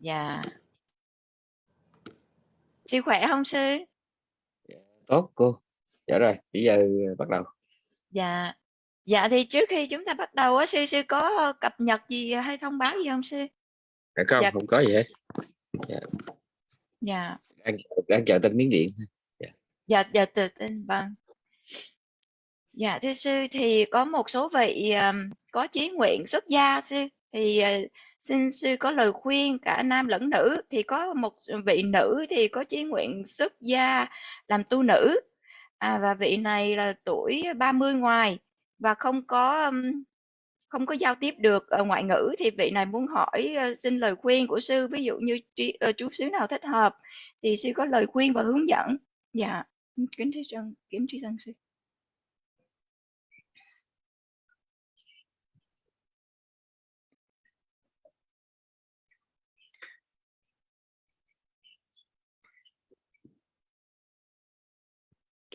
Dạ. Sư khỏe không sư? Dạ, tốt cô. Dạ rồi, bây giờ bắt đầu. Dạ. Dạ thì trước khi chúng ta bắt đầu á sư sư có cập nhật gì hay thông báo gì không sư? Dạ không, Dạ. không có gì hết. Dạ, Dạ. đang, đang chờ tin miếng điện. Dạ dạ tự tin vâng. Dạ thưa sư thì có một số vị um, có chí nguyện xuất gia sư thì uh, xin sư có lời khuyên cả nam lẫn nữ thì có một vị nữ thì có chí nguyện xuất gia làm tu nữ. À, và vị này là tuổi 30 ngoài và không có không có giao tiếp được ngoại ngữ thì vị này muốn hỏi ờ, xin lời khuyên của sư ví dụ như trí, uh, chú xứ nào thích hợp thì sư có lời khuyên và hướng dẫn. Dạ kính thưa chân kính tri dân sư.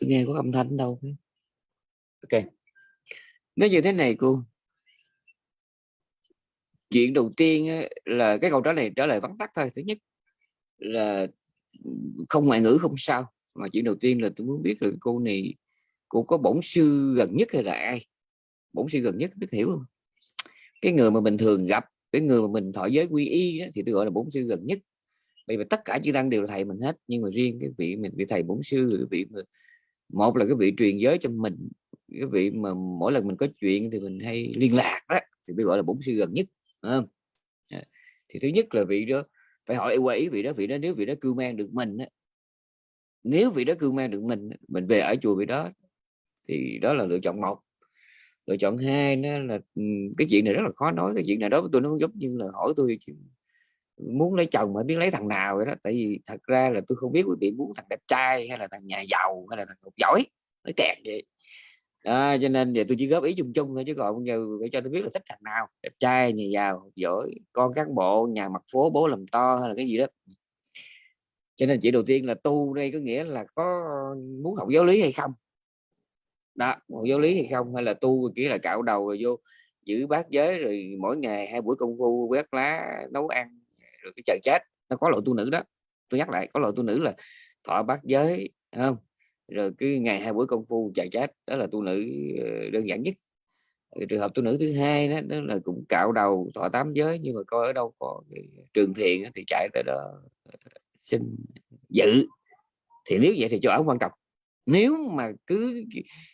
Tôi nghe có âm thanh đâu. Ok. Nó như thế này cô. Chuyện đầu tiên là cái câu trả lời trả lời vắn tắt thôi. Thứ nhất là không ngoại ngữ không sao. Mà chuyện đầu tiên là tôi muốn biết là cô này cô có bổn sư gần nhất hay là ai? Bổn sư gần nhất biết hiểu không? Cái người mà mình thường gặp, cái người mà mình thọ giới quy y đó, thì tôi gọi là bổn sư gần nhất. Bởi vì tất cả chư tăng đều là thầy mình hết, nhưng mà riêng cái vị mình vị thầy bổn sư là cái vị mà một là cái vị truyền giới cho mình cái vị mà mỗi lần mình có chuyện thì mình hay liên lạc đó thì mới gọi là bổn sư gần nhất? À, thì thứ nhất là vị đó phải hỏi qua ý vị đó vị đó nếu vị đó cưu mang được mình á, nếu vị đó cưu mang được mình mình về ở chùa vị đó thì đó là lựa chọn một. Lựa chọn hai nó là cái chuyện này rất là khó nói cái chuyện này đó với tôi nó giống như là hỏi tôi chuyện muốn lấy chồng mà biết lấy thằng nào vậy đó. Tại vì thật ra là tôi không biết quý vị muốn thằng đẹp trai hay là thằng nhà giàu hay là thằng học giỏi nó kẹt vậy. Đó, cho nên giờ tôi chỉ góp ý chung chung thôi chứ còn giờ phải cho tôi biết là thích thằng nào đẹp trai nhà giàu học giỏi con cán bộ nhà mặt phố bố làm to hay là cái gì đó. Cho nên chỉ đầu tiên là tu đây có nghĩa là có muốn học giáo lý hay không? Đó học giáo lý hay không? Hay là tu chỉ là cạo đầu rồi vô giữ bát giới rồi mỗi ngày hai buổi công phu quét lá nấu ăn rồi cái chờ chết nó có loại tu nữ đó. Tôi nhắc lại có loại tu nữ là thọ bát giới không? Rồi cứ ngày hai buổi công phu chờ chết đó là tu nữ ờ, đơn giản nhất. Trường hợp tu nữ thứ hai đó, đó là cũng cạo đầu thọ tám giới nhưng mà coi ở đâu có trường thiền thì chạy tới đó ờ, xin dự. Thì nếu vậy thì chỗ ở quan trọng. Nếu mà cứ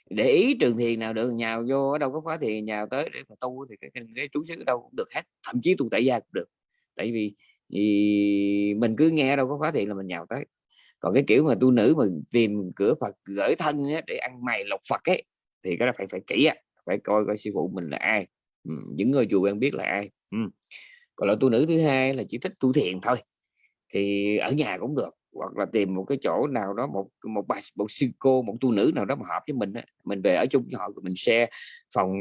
để ý trường thiền nào được nhào vô ở đâu có khóa thiền nhào tới để mà tu thì cái, cái, cái trú xứ ở đâu cũng được hết. Thậm chí tu tại gia cũng được. Tại vì thì mình cứ nghe đâu có khóa thiện là mình nhào tới còn cái kiểu mà tu nữ mà tìm cửa Phật gửi thân ấy, để ăn mày lộc Phật ấy thì cái đó phải phải kỹ á phải coi coi sư phụ mình là ai ừ, những người chùa quen biết là ai ừ. còn loại tu nữ thứ hai là chỉ thích tu thiền thôi thì ở nhà cũng được hoặc là tìm một cái chỗ nào đó một một bà một sư cô một tu nữ nào đó mà hợp với mình á. mình về ở chung với họ mình share phòng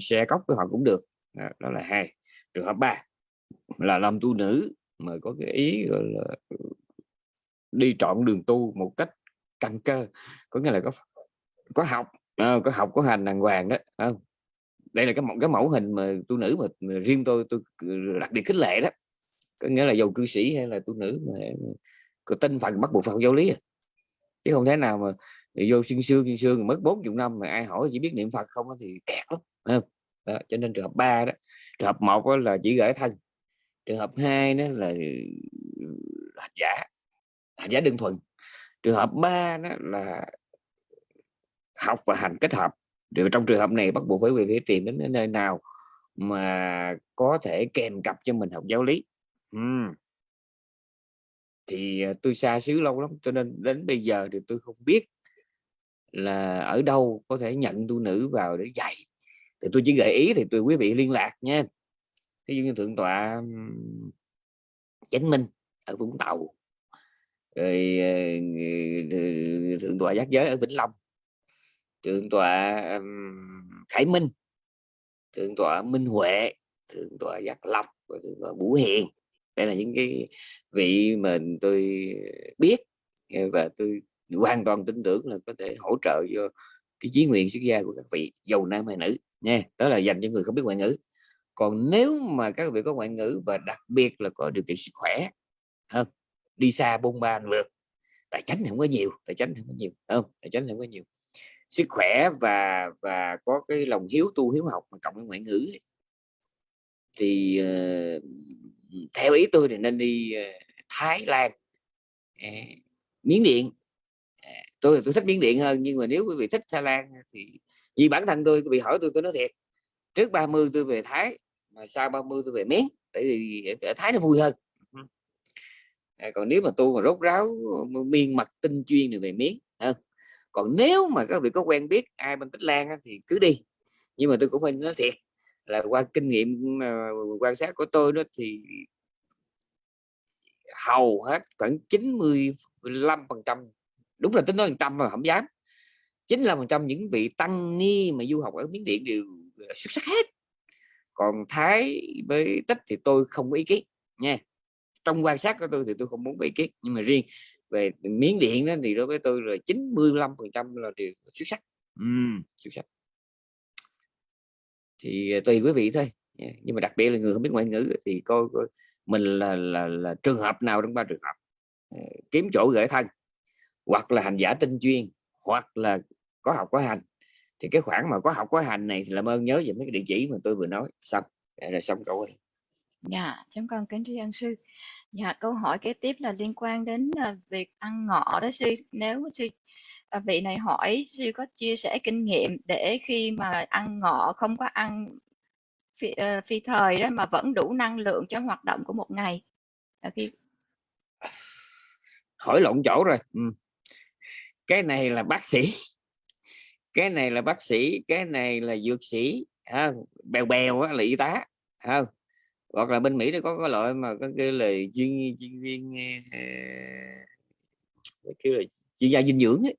share cốc với họ cũng được đó, đó là hai trường hợp ba là làm tu nữ mà có cái ý gọi là đi trọn đường tu một cách căn cơ có nghĩa là có có học à, có học có hành đàng hoàng đó à, đây là cái mẫu cái mẫu hình mà tu nữ mà, mà riêng tôi tôi ừ, đặc biệt khích lệ đó có nghĩa là dầu cư sĩ hay là tu nữ mà có tinh phần bắt buộc phải giáo lý à. chứ không thể nào mà vô xuyên xương xuyên xương mất bốn chục năm mà ai hỏi chỉ biết niệm phật không thì kẹt lắm không? Đó, cho nên trường hợp ba đó trường hợp một là chỉ gửi thân trường hợp hai đó là ừ, hành giả hành giả đơn thuần. Trường hợp ba đó là học và hành kết hợp. Trong trường hợp này bắt buộc phải về phải tìm đến nơi nào mà có thể kèm cặp cho mình học giáo lý. Uhm. thì ờ, tôi xa xứ lâu lắm, cho nên đến bây giờ thì tôi không biết là ở đâu có thể nhận tu nữ vào để dạy. Thì tôi chỉ gợi ý thì tôi, quý vị liên lạc nha ví dụ như thượng tọa chánh minh ở vũng tàu, rồi ờ, thượng tọa giác giới ở vĩnh long, thượng tọa khải minh, thượng tọa minh huệ, thượng tọa giác lộc và thượng tọa bủ hiền. Đây là những cái vị mà tôi biết và tôi hoàn toàn tin tưởng là có thể hỗ trợ cho cái chí nguyện xuất gia của các vị giàu nam hay nữ nha. Đó là dành cho người không biết ngoại ngữ còn nếu mà các vị có ngoại ngữ và đặc biệt là có điều kiện sức khỏe hơn đi xa bôn ba lượt tài chính thì không có nhiều tài chính thì không có nhiều không? Tài chính thì không có nhiều. Sức khỏe và và có cái lòng hiếu tu hiếu học mà cộng với ngoại ngữ ấy, thì uh, theo ý tôi thì nên đi uh, Thái Lan. Uh, Miến Điện. Tôi tôi thích Miến Điện hơn nhưng mà nếu quý vị thích Thái Lan thì vì bản thân tôi bị hỏi tôi tôi nói thiệt. Trước 30 tôi về Thái mà sau 30 tôi về Miến tại vì ở Thái nó vui hơn. À, còn nếu mà tôi mà rốt ráo miên mặt tinh chuyên thì về Miến hơn còn nếu mà các vị có quen biết ai bên Tích Lan thì cứ đi. Nhưng mà tôi cũng phải nói thiệt là qua kinh nghiệm uh, quan sát của tôi đó thì hầu hết khoảng 95 phần trăm đúng là tính nói trăm mà không dám 95 phần trăm những vị tăng ni mà du học ở miến điện đều xuất sắc hết còn thái với tích thì tôi không có ý kiến nha. Trong quan sát của tôi thì tôi không muốn ý kiến nhưng mà riêng về miến điện đó thì đối với tôi là 95 phần trăm là đều xuất sắc. Uhm, xuất sắc. Thì à, tùy quý vị thôi nhưng mà đặc biệt là người không biết ngoại ngữ thì coi, coi mình là, là là trường hợp nào trong ba trường hợp. Ờ, kiếm chỗ gửi thân hoặc là hành giả tinh chuyên hoặc là có học có hành thì cái khoản mà có học có hành này thì làm ơn nhớ về mấy cái địa chỉ mà tôi vừa nói. Xong rồi xong câu này dạ chúng con kính thưa ân sư. Dạ câu hỏi kế tiếp là liên quan đến uh, việc ăn ngọ đó sư. Nếu sư uh, vị này hỏi sư có chia sẻ kinh nghiệm để khi mà ăn ngọ không có ăn phi, uh, phi thời đó mà vẫn đủ năng lượng cho hoạt động của một ngày? Uh, khi hỏi lộn chỗ rồi. Ừ. cái này là bác sĩ cái này là bác sĩ cái này là dược sĩ à, bèo bèo á, là y tá à, hoặc là bên mỹ nó có cái loại mà có cái là chuyên chuyên viên uh, kêu là chuyên gia dinh dưỡng ấy.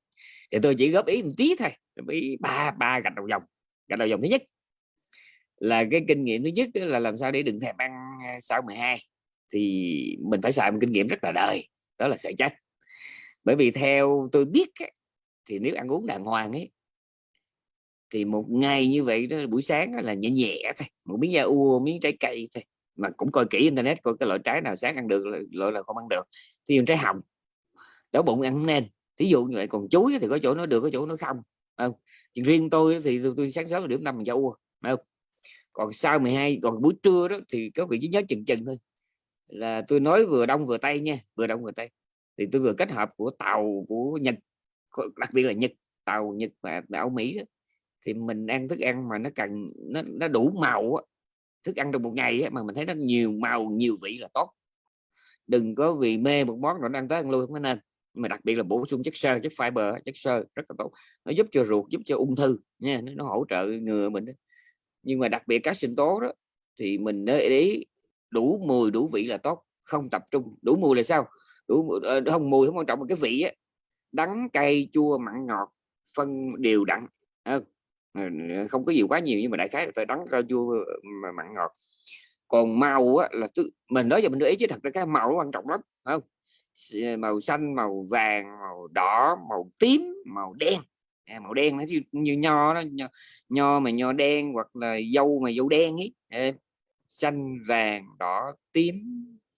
thì tôi chỉ góp ý một tí thôi ý ba ba gạch đầu dòng gạch đầu dòng thứ nhất. Là cái kinh nghiệm thứ nhất là làm sao để đừng thèm ăn ờ, sau 12 thì mình phải xài một kinh nghiệm rất là đời đó là sợ chết. Bởi vì theo tôi biết ấy, thì nếu ăn uống đàng hoàng ấy thì một ngày như vậy đó buổi sáng là nhẹ nhẹ thôi một miếng da ua miếng trái cây thôi mà cũng coi kỹ internet coi cái loại trái nào sáng ăn được loại là không ăn được. Thì trái hồng đói bụng ăn nên. Thí dụ như vậy còn chuối thì có chỗ nó được có chỗ nó không không? Riêng tôi thì tôi, tôi sáng sớm là điểm năm mình da ua không? Còn sau 12 còn buổi trưa đó thì các vị chỉ nhớ chừng chừng thôi là tôi nói vừa đông vừa tây nha vừa đông vừa tây. Thì tôi vừa kết hợp của tàu của nhật đặc biệt là nhật tàu nhật và áo mỹ đó, thì mình ăn thức ăn mà nó cần nó, nó đủ màu á, thức ăn trong một ngày á, mà mình thấy nó nhiều màu nhiều vị là tốt. Đừng có vì mê một món rồi ăn tới ăn lui không có nên. Mà đặc biệt là bổ sung chất xơ chất fiber chất xơ rất là tốt. Nó giúp cho ruột giúp cho ung thư nha nó, nó hỗ trợ ngừa mình đó. nhưng mà đặc biệt các sinh tố đó thì mình để ý đủ mùi đủ vị là tốt không tập trung. Đủ mùi là sao? Đủ ờ, không mùi không quan trọng mà cái vị á đắng cay chua mặn ngọt phân đều đặn. Ờ, Ờ, không có gì quá nhiều nhưng mà đại khái phải đắng cao chua ờ, mà mặn ngọt. Còn màu á, là tôi, mình nói giờ mình để ý chứ thật ra cái màu quan trọng lắm không? Ờ, màu xanh màu vàng màu đỏ màu tím màu đen. À, màu đen nó như, như nho đó nho, nho mà nho đen hoặc là dâu mà dâu đen ấy. À, xanh vàng đỏ tím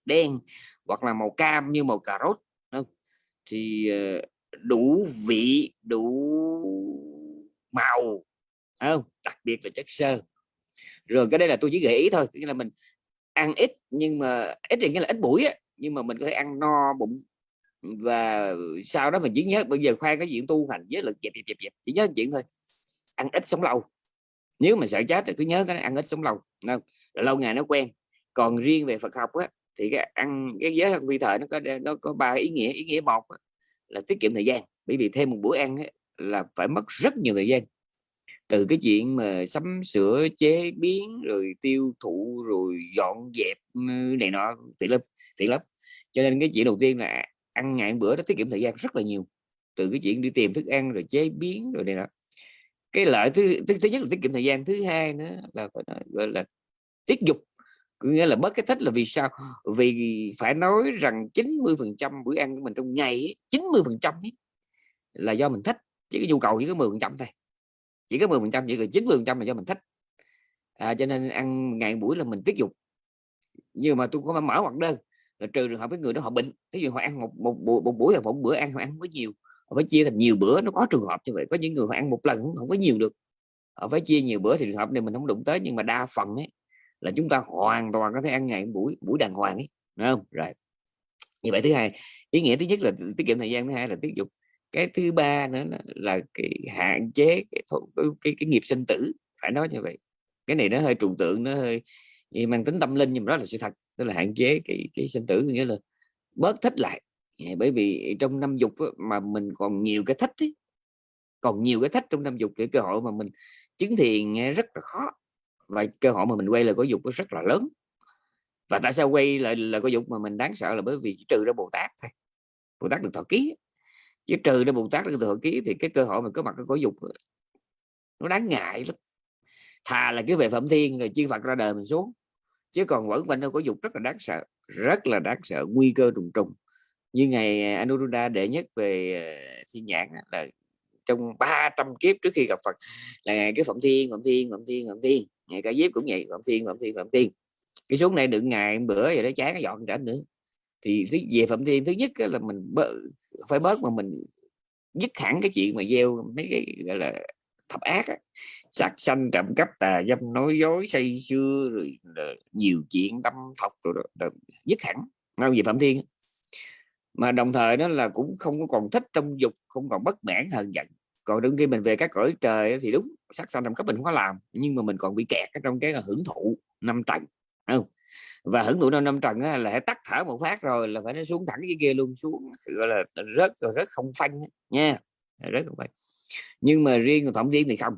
đen hoặc là màu cam như màu cà rốt không? thì đủ vị đủ màu không đặc biệt là chất xơ. Rồi cái đây là tôi chỉ gợi ý thôi nghĩa là mình ăn ít nhưng mà ít thì nghĩa là ít buổi á nhưng mà mình có thể ăn no bụng và sau đó mình chỉ nhớ bây giờ khoan cái chuyện tu hành với lực dẹp dẹp dẹp dẹp chỉ nhớ chuyện thôi. Ăn ít sống lâu. Nếu mà sợ chết thì cứ nhớ cái ăn ít sống lâu không? lâu ngày nó quen. Còn riêng về Phật học á thì cái ăn cái giới ăn vi thời nó có nó có ba ý nghĩa. Ý nghĩa một á, là tiết kiệm thời gian. Bởi vì thêm một bữa ăn á, là phải mất rất nhiều thời gian từ cái chuyện mà sắm sửa chế biến rồi tiêu thụ rồi dọn dẹp ừ, này nọ tiện lắm tiện lắm cho nên cái chuyện đầu tiên là ăn ngày bữa đó tiết kiệm thời gian rất là nhiều. Từ cái chuyện đi tìm thức ăn rồi chế biến rồi này nọ. Cái lợi thứ thứ, thứ nhất là tiết kiệm thời gian thứ hai nữa là phải nói, gọi là tiết dục. Nghĩa là bớt cái thích là vì sao? Vì phải nói rằng 90 phần trăm bữa ăn của mình trong ngày 90 phần trăm là do mình thích chứ cái nhu cầu chỉ có 10 phần trăm thôi chỉ có 10 phần trăm chỉ có 90 phần trăm là do mình thích. À, cho nên ăn ngày buổi là mình tiết dục. Nhưng mà tôi có mở hoặc đơn là trừ trường hợp cái người đó họ bệnh. Ví dụ họ ăn một một, một, một buổi là một bữa ăn họ ăn có nhiều. Họ phải chia thành nhiều bữa nó có trường hợp như vậy. Có những người họ ăn một lần không, không có nhiều được. Họ phải chia nhiều bữa thì trường hợp này mình không đụng tới nhưng mà đa phần ấy là chúng ta hoàn toàn có thể ăn ngày buổi buổi đàng hoàng ấy đúng không? Rồi. Như vậy thứ hai ý nghĩa thứ nhất là tiết kiệm thời gian thứ hai là tiết dục cái thứ ba nữa là cái hạn chế cái, cái, cái, cái nghiệp sinh tử phải nói như vậy. Cái này nó hơi trừu tượng nó hơi mang tính tâm linh nhưng mà đó là sự thật tức là hạn chế cái cái sinh tử nghĩa là bớt thích lại. Bởi vì trong năm dục mà mình còn nhiều cái thích ấy, còn nhiều cái thích trong năm dục để cơ hội mà mình chứng thiền rất là khó. Và cơ hội mà mình quay lại có dục nó rất là lớn. Và tại sao quay lại là có dục mà mình đáng sợ là bởi vì trừ ra bồ tát thôi. Bồ tát được thọ ký chứ trừ ra bồ tát được thừa ký thì cái cơ hội mà có mặt cái cõi dục nó đáng ngại lắm. Thà là cái về phẩm thiên rồi chư phật ra đời mình xuống, chứ còn vẫn quanh đâu có dục rất là đáng sợ, rất là đáng sợ, nguy cơ trùng trùng. Như ngày à, Anuruddha đệ nhất về à, thiên nhãn là trong 300 kiếp trước khi gặp Phật, là ngày cái phẩm thiên phẩm thiên phẩm thiên phẩm thiên, ngày cả diếp cũng vậy phẩm thiên phẩm thiên phẩm thiên. Cái xuống này đựng ngày bữa vậy đó, chán nó dọn trả nữa thì về phẩm thiên thứ nhất là mình bớt, phải bớt mà mình dứt hẳn cái chuyện mà gieo mấy cái gọi là thập ác á. sát sanh trộm cắp tà dâm nói dối say sưa rồi, ờ, nhiều chuyện tâm thọc rồi đó, đó, dứt hẳn. Không về phạm thiên mà đồng thời đó là cũng không còn thích trong dục không còn bất mãn hờn giận. Còn đương khi mình về các cõi trời thì đúng sát sanh trộm cắp mình không có làm nhưng mà mình còn bị kẹt trong cái ờ, hưởng thụ năm tầng không? Và hưởng thụ năm năm trần á, là tắt thở một phát rồi là phải nó xuống thẳng cái kia luôn xuống gọi là rất rồi rất không phanh nha rất không phanh. Nhưng mà riêng phẩm thiên thì không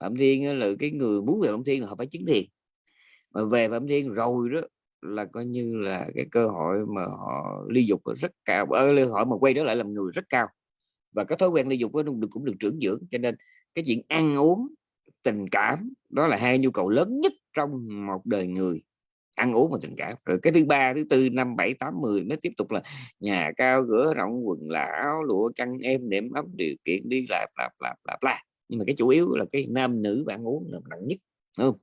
phẩm thiên là cái người muốn về phẩm thiên là họ phải chứng thiền mà về phẩm thiên rồi đó là coi như là cái cơ hội mà họ ly dục rất cao ờ, ở cơ hội mà quay trở lại làm người rất cao. Và cái thói quen ly dục cũng được cũng được trưởng dưỡng cho nên cái chuyện ăn uống tình cảm đó là hai nhu cầu lớn nhất trong một đời người ăn uống và tình cảm. Rồi cái thứ ba thứ tư năm bảy tám mười nó tiếp tục là nhà cao cửa rộng quần là áo lụa chăn em nệm ấm điều kiện đi lạp lạp lạp lạp la nhưng mà cái chủ yếu là cái nam nữ bạn uống là nặng nhất đúng không?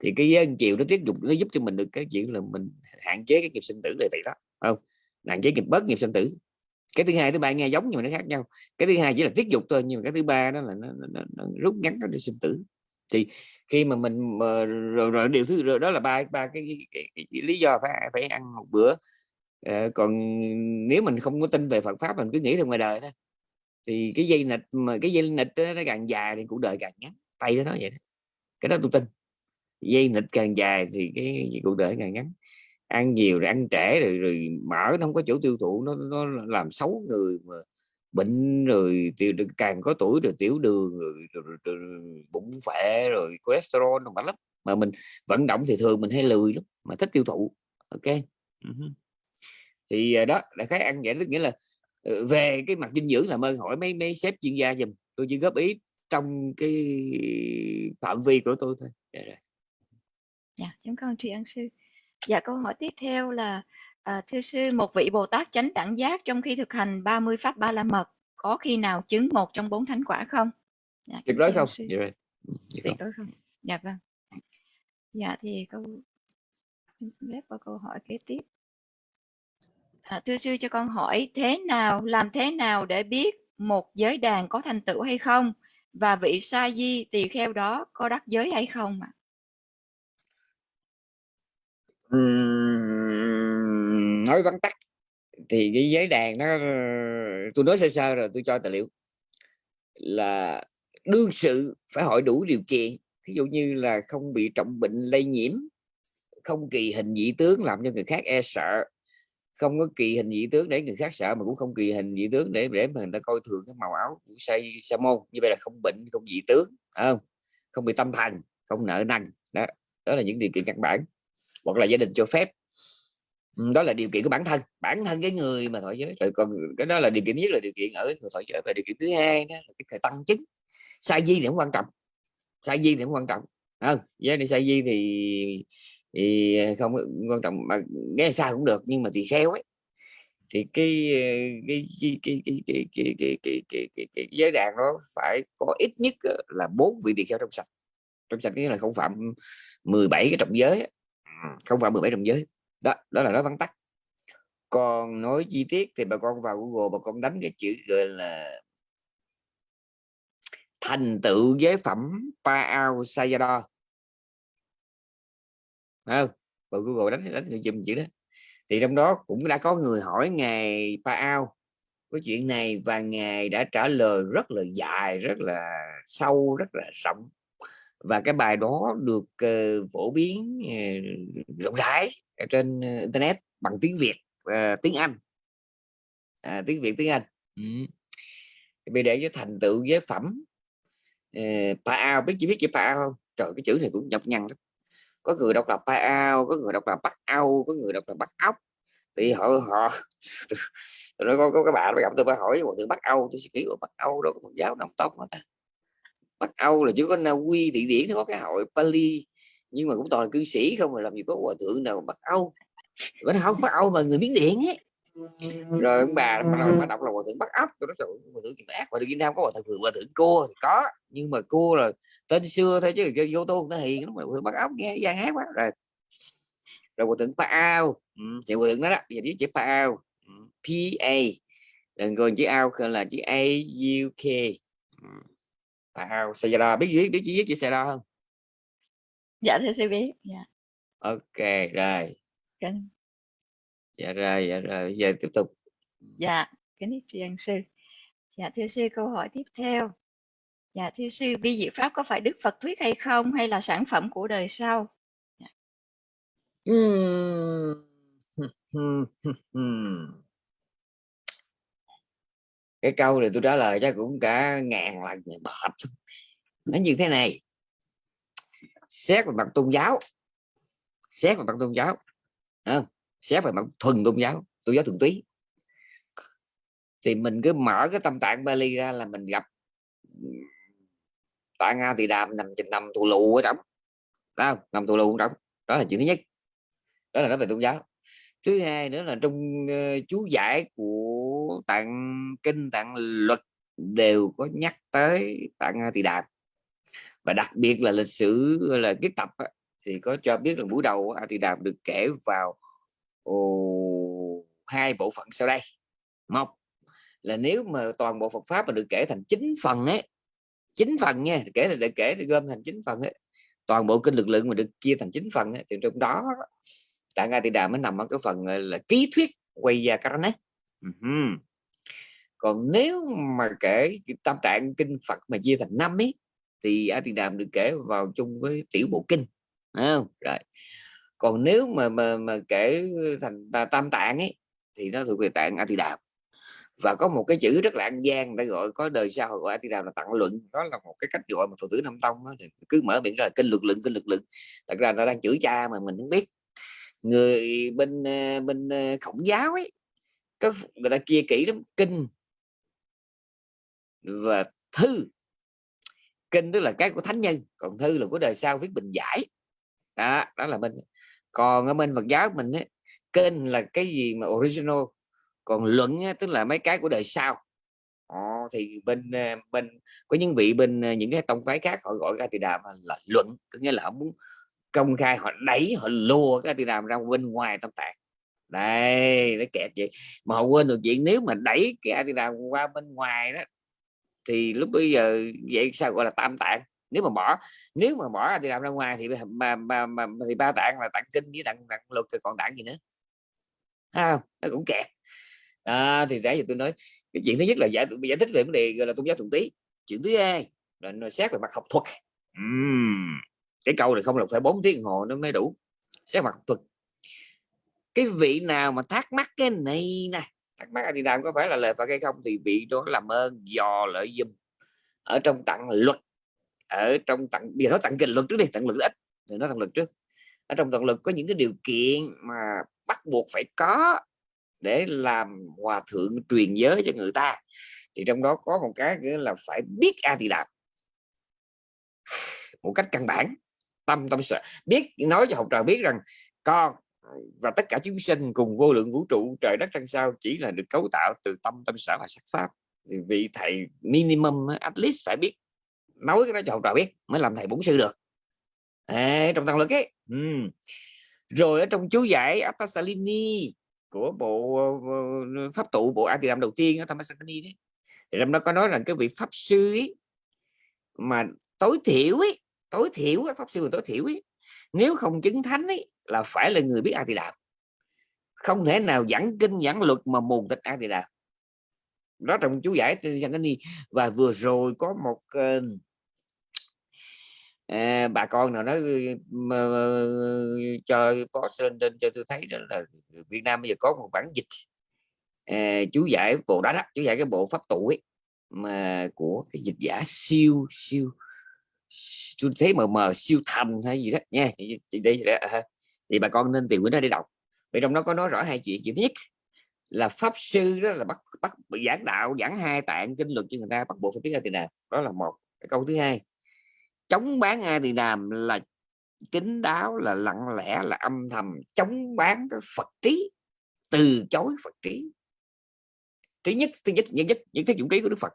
Thì cái ờ, chiều nó tiếp tục nó giúp cho mình được cái chuyện là mình hạn chế cái nghiệp sinh tử này vậy đó không? Hạn chế nghiệp bớt nghiệp sinh tử. Cái thứ hai thứ ba nghe giống nhưng mà nó khác nhau. Cái thứ hai chỉ là tiết dục thôi nhưng mà cái thứ ba đó là nó, nó, nó, nó rút ngắn cái sinh tử thì khi mà mình mà rồi, rồi điều thứ rồi đó là ba ba cái, cái, cái, cái, cái lý do phải phải ăn một bữa. À, còn nếu mình không có tin về Phật pháp mình cứ nghĩ theo ngoài đời thôi. Thì cái dây nịch mà cái dây nịch đó, nó càng dài thì cuộc đời càng ngắn. Tay đó nói vậy đó. cái đó tôi tin. Dây nịch càng dài thì cái cuộc đời càng ngắn. Ăn nhiều rồi ăn trễ rồi rồi mở nó không có chỗ tiêu thụ nó nó làm xấu người mà bệnh rồi tiểu càng có tuổi rồi tiểu đường rồi, rồi, rồi, rồi bụng phệ rồi cholesterol nó lắm. Mà mình vận động thì thường mình hay lười lắm mà thích tiêu thụ. Ok. Thì à, đó là cái ăn vậy tức nghĩa là ờ, về cái mặt dinh dưỡng là ơn hỏi mấy mấy sếp chuyên gia dùm tôi chỉ góp ý trong cái phạm vi của tôi thôi. Dạ, dạ chúng con tri ân sư. Dạ câu hỏi tiếp theo là À, thưa sư, một vị Bồ Tát chánh đẳng giác trong khi thực hành 30 pháp ba la mật có khi nào chứng một trong bốn thánh quả không? Dạ, tuyệt đối không? Dạ, ừ, tuyệt đối không? Dạ vâng. Dạ thì câu xin phép qua câu hỏi kế tiếp. À, thưa sư cho con hỏi thế nào làm thế nào để biết một giới đàn có thành tựu hay không và vị sa di tỳ kheo đó có đắc giới hay không ạ? À? Nói vắn tắt, thì cái giấy đàn nó, tôi nói sơ sơ rồi tôi cho tài liệu, là đương sự phải hỏi đủ điều kiện ví dụ như là không bị trọng bệnh lây nhiễm, không kỳ hình dị tướng làm cho người khác e sợ, không có kỳ hình dị tướng để người khác sợ mà cũng không kỳ hình dị tướng để để mà người ta coi thường cái màu áo của say sa môn, như vậy là không bệnh, không dị tướng không? Không bị tâm thần, không nợ nần, đó đó là những điều kiện căn bản, hoặc là gia đình cho phép đó là điều kiện của bản thân bản thân cái người mà thọ giới rồi còn cái đó là điều kiện nhất là điều kiện ở người thọ giới và điều kiện thứ hai đó là cái thời tăng chứng sai di thì cũng quan trọng sai di thì cũng quan trọng không giới này sai di thì thì không quan trọng mà nghe sai cũng được nhưng mà thì khéo ấy thì cái cái cái cái cái cái cái cái cái cái cái cái giới đàn nó phải có ít nhất là bốn vị tỳ kheo trong sạch trong sạch nghĩa là không phạm 17 cái trọng giới không phạm 17 trọng giới đó đó là nói vắn tắt. Còn nói chi tiết thì bà con vào Google, bà con đánh cái chữ gọi là thành tựu giới phẩm Paao sayado. Không? Bà Google đánh đánh chùm chữ đó. Thì trong đó cũng đã có người hỏi ngài Paao cái chuyện này và ngài đã trả lời rất là dài, rất là sâu, rất là rộng và cái bài đó được uh, phổ biến uh, rộng rãi trên uh, internet bằng tiếng Việt uh, tiếng Anh. À, tiếng Việt tiếng Anh. Ừ. bây để cho thành tựu giới phẩm uh, Paao biết chỉ biết chữ Paao không? Trời cái chữ này cũng nhập nhằn lắm. Có người đọc là Paao có người đọc là Bắc Âu có người đọc là Bắc ốc. Thì họ họ tôi nói có, có các bạn gặp tôi phải hỏi một từ Bắc Âu. Tôi suy nghĩ ở Bắc Âu đó có Phật giáo Nam tông đó ta Bắc Âu là chỉ có Na Uy Thụy Điển nó có cái hội Pali nhưng mà cũng toàn là cư sĩ không mà làm gì có hòa thượng nào Bắc Âu. Vẫn không Bắc Âu mà người Miến Điện ấy. Rồi ông bà bắt đầu đọc là hòa thượng Bắc Ốc tôi nói rồi hòa thượng ác hòa thượng Việt Nam có hòa thượng hòa thượng cô thì có nhưng mà cô là tên xưa thôi chứ vô tu nó hiền lắm hòa thượng Bắc Ốc nghe gian hát quá. Rồi rồi hòa thượng Pa Ao ừ, thì hòa thượng đó đó giờ chữ Pa Ao ừ, P A đừng còn chữ ao là chữ A U K ừ ao Sayada biết viết biết viết chữ Sayada không dạ thưa sư biết dạ. Ok rồi. Kính dạ rồi dạ rồi giờ tiếp tục. Dạ kính ân sư. Dạ thưa sư câu hỏi tiếp theo. Dạ thưa sư vi diệu pháp có phải đức phật thuyết hay không hay là sản phẩm của đời sau? Dạ. cái câu này tôi trả lời chắc cũng cả ngàn lần mệt. Nó như thế này. Xét về mặt tôn giáo xét về mặt tôn giáo không? xét về mặt thuần tôn giáo tôn giáo thuần túy. Thì mình cứ mở cái tâm tạng Bali ra là mình gặp tại nga thì đàm nằm trên nằm thù lù ở trong. Không? Nằm thù lù ở trong. Đó là chuyện thứ nhất. Đó là nói về tôn giáo. Thứ hai nữa là trong uh, chú giải của tạng kinh tạng luật đều có nhắc tới tạng à, tỳ đàm. Và đặc biệt là lịch sử là cái tập thì có cho biết là buổi đầu a tỳ đàm được kể vào ồ, hai bộ phận sau đây. Một là nếu mà toàn bộ Phật pháp mà được kể thành chín phần ấy chín phần nha kể là để kể thì gom thành chín phần ấy. Toàn bộ kinh lực lượng mà được chia thành chín phần ấy, thì trong đó Tạng A Tỳ Đàm mới nằm ở cái phần là ký thuyết quay ra Karana uh -huh. còn nếu mà kể tam tạng kinh Phật mà chia thành năm ấy thì A Tỳ Đàm được kể vào chung với tiểu bộ kinh không? rồi. Còn nếu mà mà mà kể thành à, tam tạng ấy thì nó thuộc về tạng A Tỳ Đàm và có một cái chữ rất là an gian để gọi có đời sau gọi A Tỳ Đàm là tặng luận. Đó là một cái cách gọi mà phật tử Nam Tông đó, cứ mở miệng ra kinh luật luận kinh luật luận. Thật ra nó ta đang chửi cha mà mình không biết. Người bên à, bên à, khổng giáo ấy có người ta chia kỹ lắm kinh. Và thư. Kinh tức là cái của thánh nhân còn thư là của đời sau viết bình giải. Đó, đó là bên. Còn ở bên Phật giáo mình ấy, kinh là cái gì mà original còn luận ấy, tức là mấy cái của đời sau. Ồ, thì bên ờ, bên có những vị bên ờ, những cái tông phái khác họ gọi ra thì đàm là luận có nghĩa là họ muốn công khai họ đẩy họ lùa cái tiền đàm ra bên ngoài tâm tạng đây nó kẹt vậy. Mà họ quên được chuyện nếu mà đẩy cái tiền qua bên ngoài đó thì lúc bây giờ vậy sao gọi là tam tạng? Nếu mà bỏ nếu mà bỏ thì làm ra ngoài thì mà, mà, mà thì ba tạng là tạng kinh với tạng tạng luật thì còn tạng gì nữa? Không? Nó cũng kẹt. À, thì nãy giờ tôi nói cái chuyện thứ nhất là giải giải thích về vấn đề gọi là tôn giáo thuần tí chuyện thứ hai là nó xét về mặt học thuật. Uhm cái câu này không là phải 4 tiếng hồ nó mới đủ. Xét mặt thuật cái vị nào mà thắc mắc cái này nè? Thắc mắc thì đàm có phải là lời Phật hay không? Thì vị đó làm ơn dò lợi dùm ở trong tặng luật, ở trong tặng, bây giờ nó tặng kinh luật trước đi, tặng luật ít, thì nó tặng luật trước. Ở trong tặng luật có những cái điều kiện mà bắt buộc phải có để làm hòa thượng truyền giới cho người ta. Thì trong đó có một cái nữa là phải biết a thì đạt một cách căn bản, tâm tâm sợ biết, nói cho học trò biết rằng con và tất cả chúng sinh cùng vô lượng vũ trụ trời đất trăng sao chỉ là được cấu tạo từ tâm tâm sở và sắc pháp. Thì vị thầy minimum at least phải biết nói cái đó cho học trò biết mới làm thầy bổn sư được. À, trong tăng lực ấy. Ừ. rồi ở trong chú giải Atasalini của bộ ờ, ờ, pháp tụ bộ Atidam đầu tiên ở Tamasakani đấy thì trong đó có nói rằng cái vị pháp sư ấy, mà tối thiểu ấy tối thiểu pháp sư mà tối thiểu ấy, nếu không chứng thánh ấy là phải là người biết a di đà. Không thể nào giảng kinh giảng luật mà mù tịch a di đà. Đó trong chú giải trên đi và vừa rồi có một uh, à, bà con nào nói mà, cho có lên trên cho tôi thấy đó là Việt Nam bây giờ có một bản dịch à, chú giải bộ đó, đó chú giải cái bộ pháp tụ ấy mà của cái dịch giả siêu siêu tôi thấy mờ mờ, siêu thầm hay gì đó. Nha, thì đây à thì bà con nên tìm quyển đó để đọc. Vì trong đó có nói rõ hai chuyện. Chuyện thứ nhất là pháp sư đó là bắt bắt giảng đạo, giảng hai tạng kinh luật cho người ta, bắt buộc phải biết a tỳ đàm đó là một. Cái câu thứ hai, chống bán a tỳ đàm là kính đáo, là lặng lẽ, là âm thầm. Chống bán cái phật trí, từ chối phật trí. Thứ nhất thứ nhất nhất nhất những cái dụng trí của đức phật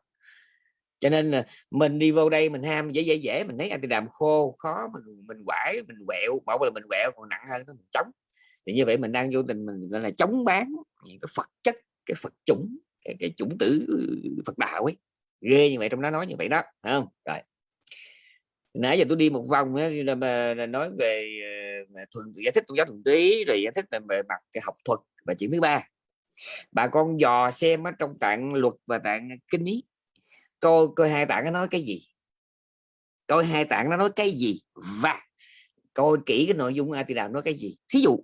cho nên là mình đi vô đây mình ham dễ dễ dễ mình thấy thì đàm khô khó mình mình quải mình quẹo bảo là mình quẹo còn nặng hơn đó mình chống. Thì như vậy mình đang vô tình mình gọi là chống bán những cái phật chất cái phật chủng cái, cái chủng tử ừ, phật đạo ấy. Ghê như vậy trong đó nói như vậy đó không? Rồi. Nãy giờ tôi đi một vòng đó, là, mà, là nói về ờ, mà thuần giải thích tôn giáo thuần túy rồi giải thích về mặt cái học thuật và chuyện thứ ba. Bà con dò xem ở trong tạng luật và tạng kinh ý coi coi hai tạng nó nói cái gì? Coi hai tạng nó nói cái gì? Và coi kỹ cái nội dung a thì nói cái gì? Thí dụ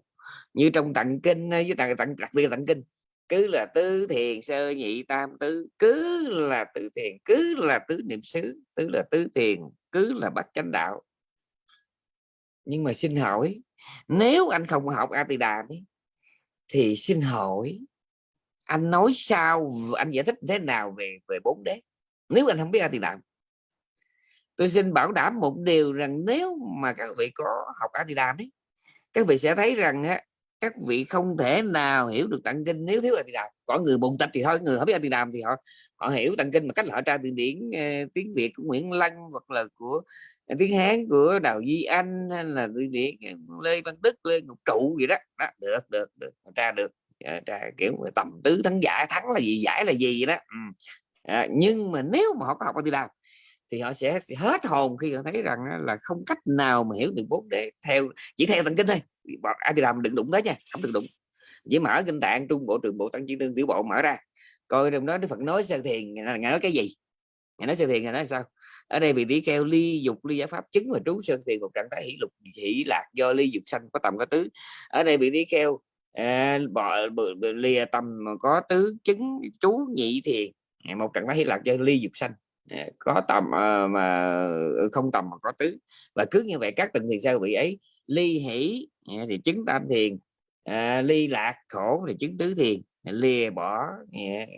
như trong tặng kinh ờ, với tặng tặng đặc biệt là kinh, cứ là tứ thiền sơ nhị tam tứ, cứ là tứ thiền, cứ là tứ niệm xứ, tứ là tứ thiền, cứ là bắt chánh đạo. Nhưng mà xin hỏi, nếu anh không học a tỳ đàm thì xin hỏi, anh nói sao anh giải thích thế nào về về bốn đế? Nếu anh không biết a thì đàm tôi xin bảo đảm một điều rằng nếu mà các vị có học a thì đàm ấy các vị sẽ thấy rằng á, các vị không thể nào hiểu được tạng kinh nếu thiếu a thì đàm có người bùng tịch thì thôi người không biết a thì đàm thì họ họ hiểu tạng kinh mà cách là họ tra từ điển uh, tiếng việt của nguyễn lăng hoặc là của uh, tiếng hán của đào duy anh hay là từ điển ờ, lê văn đức lê ngọc trụ gì đó, đó được được được họ tra được. Dạ, tra kiểu tầm tứ thắng giải thắng là gì giải là gì vậy đó. Ừ à, nhưng mà nếu mà họ có học a tỳ đàm thì họ sẽ hết hồn khi họ thấy rằng là không cách nào mà hiểu được bốn đế theo chỉ theo tận kinh thôi. Ai thì làm đừng đụng tới nha không được đụng. Chỉ mở kinh tạng trung bộ trường bộ tăng chi tương tiểu bộ mở ra coi trong đó đức phật nói sơ thiền à, ngài nói cái gì? Ngài nói sơ thiền ngài nói sao? Ở đây vị tỷ kheo ly dục ly giải pháp chứng và trú sơn thiền một trạng thái hỷ lục hỷ lạc do ly dục sanh có tầm có tứ. Ở đây vị tỷ kheo à, bỏ lìa tầm có tứ chứng trú nhị thiền một trạng thái Hy lạc do ly dục sanh. Dạ, có tầm ờ, mà ừ, không tầm mà có tứ. Và cứ như vậy các tầng thì sao vị ấy? Ly hỷ dạ, thì chứng tam thiền. Ờ, ly lạc khổ thì chứng tứ thiền. Dạ, lìa bỏ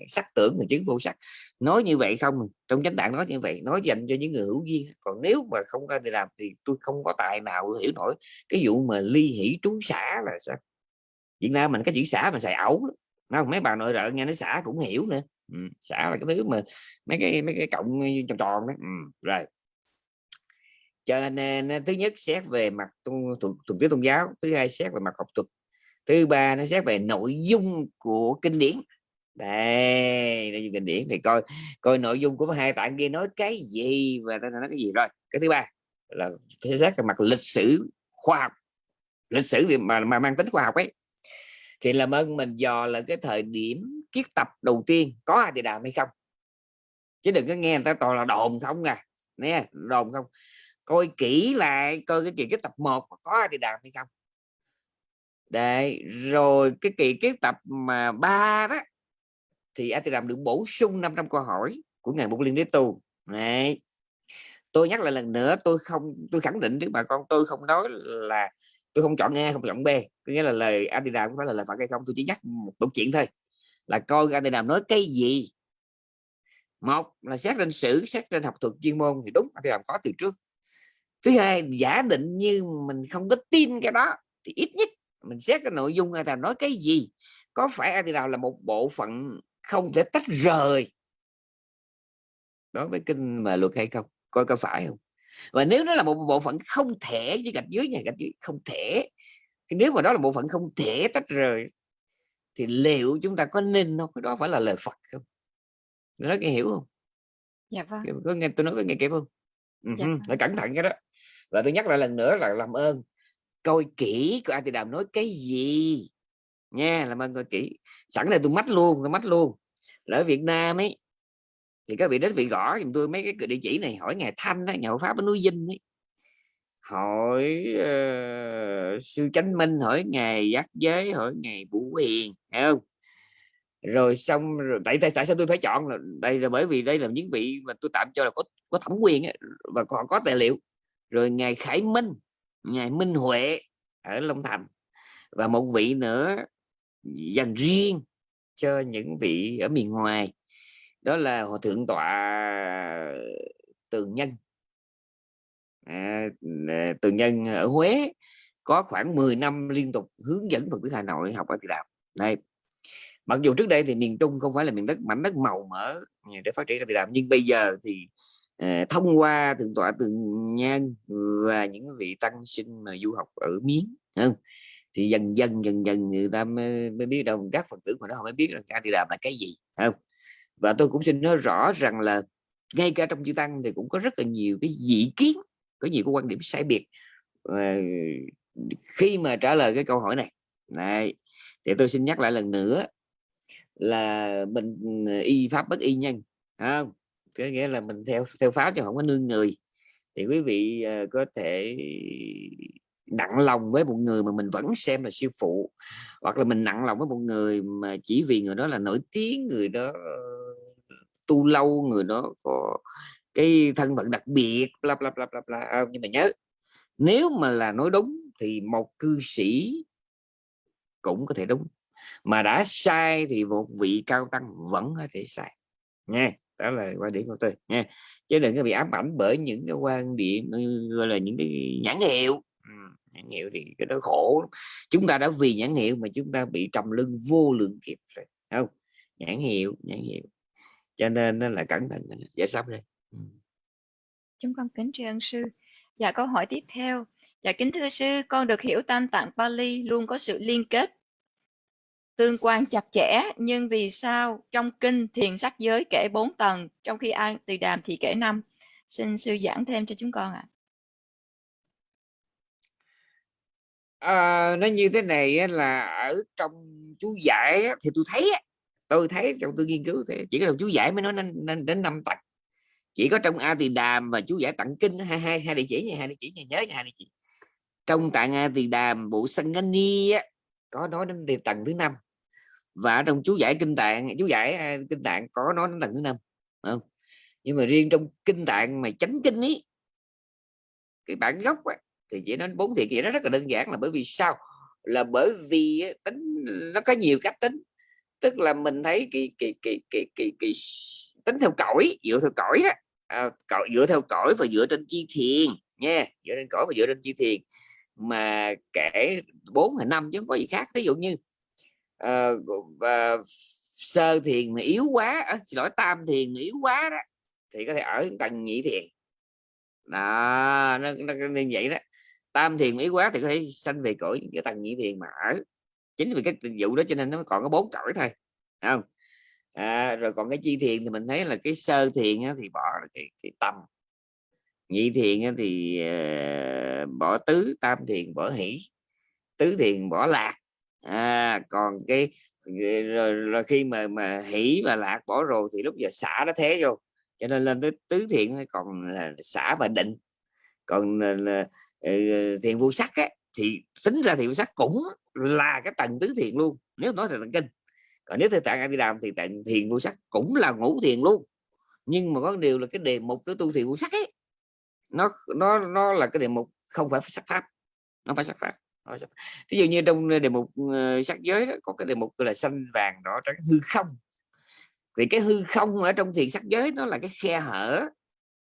sắc tưởng thì chứng vô sắc. Nói như vậy không, trong chánh tạng nói như vậy, nói dành cho những người hữu duyên. Còn nếu mà không có thì làm thì tôi không có tài nào hiểu nổi cái vụ mà ly hỷ trú xả là sao? Việt Nam mình cái chữ xả mà xài ẩu không? Mấy bà nội trợ nghe nó xả cũng hiểu nữa ừ, xả là cái thứ mà mấy cái mấy cái cộng tròn tròn đó. Ừ, rồi. Cho nên thứ nhất xét về mặt thuần túy tôn giáo thứ hai xét về mặt học thuật thứ ba nó xét về nội dung của kinh điển. Đây nội dung kinh điển thì coi coi nội dung của hai tạng kia nói cái gì và nó nói cái gì. Rồi cái thứ ba là phải xét về mặt lịch sử khoa học lịch sử thì mà, mà mang tính khoa học ấy. Thì làm ơn mình dò là cái thời điểm kiết tập đầu tiên có ai thì đàm hay không? Chứ đừng có nghe người ta toàn là đồn không à. Nè, đồn không. Coi kỹ lại, coi cái kỳ kiết tập một có ai thì đàm hay không? Để rồi cái kỳ kiết tập mà ba đó, thì ai thì đàm được bổ sung 500 câu hỏi của ngài Bục Liên Đế Tu này tôi nhắc lại lần nữa, tôi không, tôi khẳng định trước bà con tôi không nói là tôi không chọn A, không chọn B. Có nghĩa là lời Adidam không phải là lời phải hay không, tôi chỉ nhắc một câu chuyện thôi là coi ra thầy nào nói cái gì? Một là xét trên sử, xét trên học thuật chuyên môn thì đúng Adidam có từ trước. Thứ hai, giả định như mình không có tin cái đó thì ít nhất mình xét cái nội dung Adidam nói cái gì. Có phải Adidam là một bộ phận không thể tách rời đối với kinh mà luật hay không? Coi có phải không? Và nếu nó là một bộ phận không thể với gạch dưới nhà gạch dưới, không thể, thì nếu mà đó là bộ phận không thể tách rời thì liệu chúng ta có nên không cái đó phải là lời Phật không? Nói nghe hiểu không? Dạ vâng. Có nghe tôi nói có nghe kịp không? Dạ uh-huh. phải cẩn thận cái đó. Và tôi nhắc lại lần nữa là làm ơn. Coi kỹ của A Đàm nói cái gì. Nha làm ơn coi kỹ. Sẵn này tôi mắt luôn tôi mắt luôn. Là ở Việt Nam ấy thì các vị đến vị gõ giùm tôi mấy cái địa chỉ này hỏi ngài Thanh đó, nhà pháp ở núi Vinh ấy hỏi uh, sư chánh minh hỏi ngài giác giới hỏi ngài vũ hiền hiểu không? Rồi xong rồi tại, tại tại sao tôi phải chọn là đây là bởi vì đây là những vị mà tôi tạm cho là có có thẩm quyền ấy, và còn có tài liệu. Rồi ngài khải minh ngài minh huệ ở long thành và một vị nữa dành riêng cho những vị ở miền ngoài đó là hòa thượng tọa tường nhân à, nhân ở huế có khoảng 10 năm liên tục hướng dẫn phật tử hà nội học ở Tự Đạo đây. Mặc dù trước đây thì miền trung không phải là miền đất mảnh đất màu mỡ để phát triển Tự Đạo nhưng bây giờ thì à, thông qua thượng tọa tường nhân và những vị tăng sinh mà du học ở miến không? thì dần dần dần dần người ta mới, mới biết đâu các phật tử mà nó không mới biết rằng ca tỳ đàm là cái gì không? Và tôi cũng xin nói rõ rằng là ngay cả trong chư tăng thì cũng có rất là nhiều cái dị kiến có nhiều cái quan điểm sai biệt. Ờ, khi mà trả lời cái câu hỏi này này, thì tôi xin nhắc lại lần nữa là mình ừ, y pháp bất y nhân không? Có nghĩa là mình theo theo pháp chứ không có nương người. Thì quý vị ờ, có thể nặng lòng với một người mà mình vẫn xem là sư phụ, hoặc là mình nặng lòng với một người mà chỉ vì người đó là nổi tiếng, người đó ờ, tu lâu, người đó có cái thân phận đặc biệt, bla bla bla bla bla. À, nhưng mà nhớ, nếu mà là nói đúng thì một cư sĩ cũng có thể đúng. Mà đã sai thì một vị cao tăng vẫn có thể sai. Nha, đó là quan điểm của tôi, nha. Chứ đừng có bị ám ảnh bởi những cái quan điểm gọi là những cái nhãn hiệu. Ừ, nhãn hiệu thì cái đó khổ chúng ta đã vì nhãn hiệu mà chúng ta bị trầm lưng vô lượng kiếp rồi không? Nhãn hiệu nhãn hiệu. Cho nên nó là cẩn thận. Dạ Giải sắp đây? Chúng con kính tri ân sư. Dạ câu hỏi tiếp theo. Dạ kính thưa sư con được hiểu tam tạng Pali luôn có sự liên kết tương quan chặt chẽ nhưng vì sao trong kinh thiền sắc giới kể 4 tầng trong khi ai từ đàm thì kể năm? Xin sư giảng thêm cho chúng con ạ. À. à, nó như thế này là ở trong chú giải thì tôi thấy tôi thấy trong tôi nghiên cứu thì chỉ có chú giải mới nói nên, nên đến năm tầng chỉ có trong a tỳ đàm và chú giải tặng kinh hai hai hai địa chỉ nha hai địa chỉ nha nhớ nha hai địa chỉ. Trong tạng a tỳ đàm bộ sangani á có nói đến tiền tầng thứ năm. Và trong chú giải kinh tạng chú giải kinh tạng có nói đến tầng thứ năm không? Nhưng mà riêng trong kinh tạng mà chánh kinh ấy cái bản gốc á, thì chỉ nói bốn thiện kia nó rất là đơn giản là bởi vì sao? Là bởi vì tính nó có nhiều cách tính. Tức là mình thấy cái cái cái cái cái, cái tính theo cõi dựa theo cõi đó à, dựa theo cõi và dựa trên chi thiền nha dựa trên cõi và dựa trên chi thiền. Mà kể bốn hay năm chứ không có gì khác. Ví dụ như uh, uh, sơ thiền mà yếu quá à, xin lỗi tam thiền mà yếu quá đó thì có thể ở tầng nhị thiền. Đó nó, nó, nó như vậy đó. Tam thiền yếu quá thì có thể sanh về cõi cái tầng nhị thiền mà ở. Chính vì cái vụ đó cho nên nó còn có bốn cõi thôi không? À, rồi còn cái chi thiền thì mình thấy là cái sơ thiền thì bỏ cái, cái tâm. Nhị thiền thì uh, bỏ tứ tam thiền bỏ hỷ tứ thiền bỏ lạc. À, còn cái ờ, rồi, rồi khi mà mà hỷ và lạc bỏ rồi thì lúc giờ xả nó thế vô cho nên lên tới tứ thiện còn là xả và định. Còn ờ, là, là, thiền vô sắc á, thì tính ra thiền vô sắc cũng là cái tầng tứ thiền luôn nếu nói theo tầng kinh còn nếu theo tạng a di đàm thì tạng thiền vô sắc cũng là ngũ thiền luôn. Nhưng mà có điều là cái đề mục của tu thiền vô sắc ấy nó nó nó là cái đề mục không phải sắc pháp. Nó phải sắc pháp thí dụ như trong đề mục ờ, sắc giới đó, có cái đề mục là xanh vàng đỏ trắng hư không. Thì cái hư không ở trong thiền sắc giới nó là cái khe hở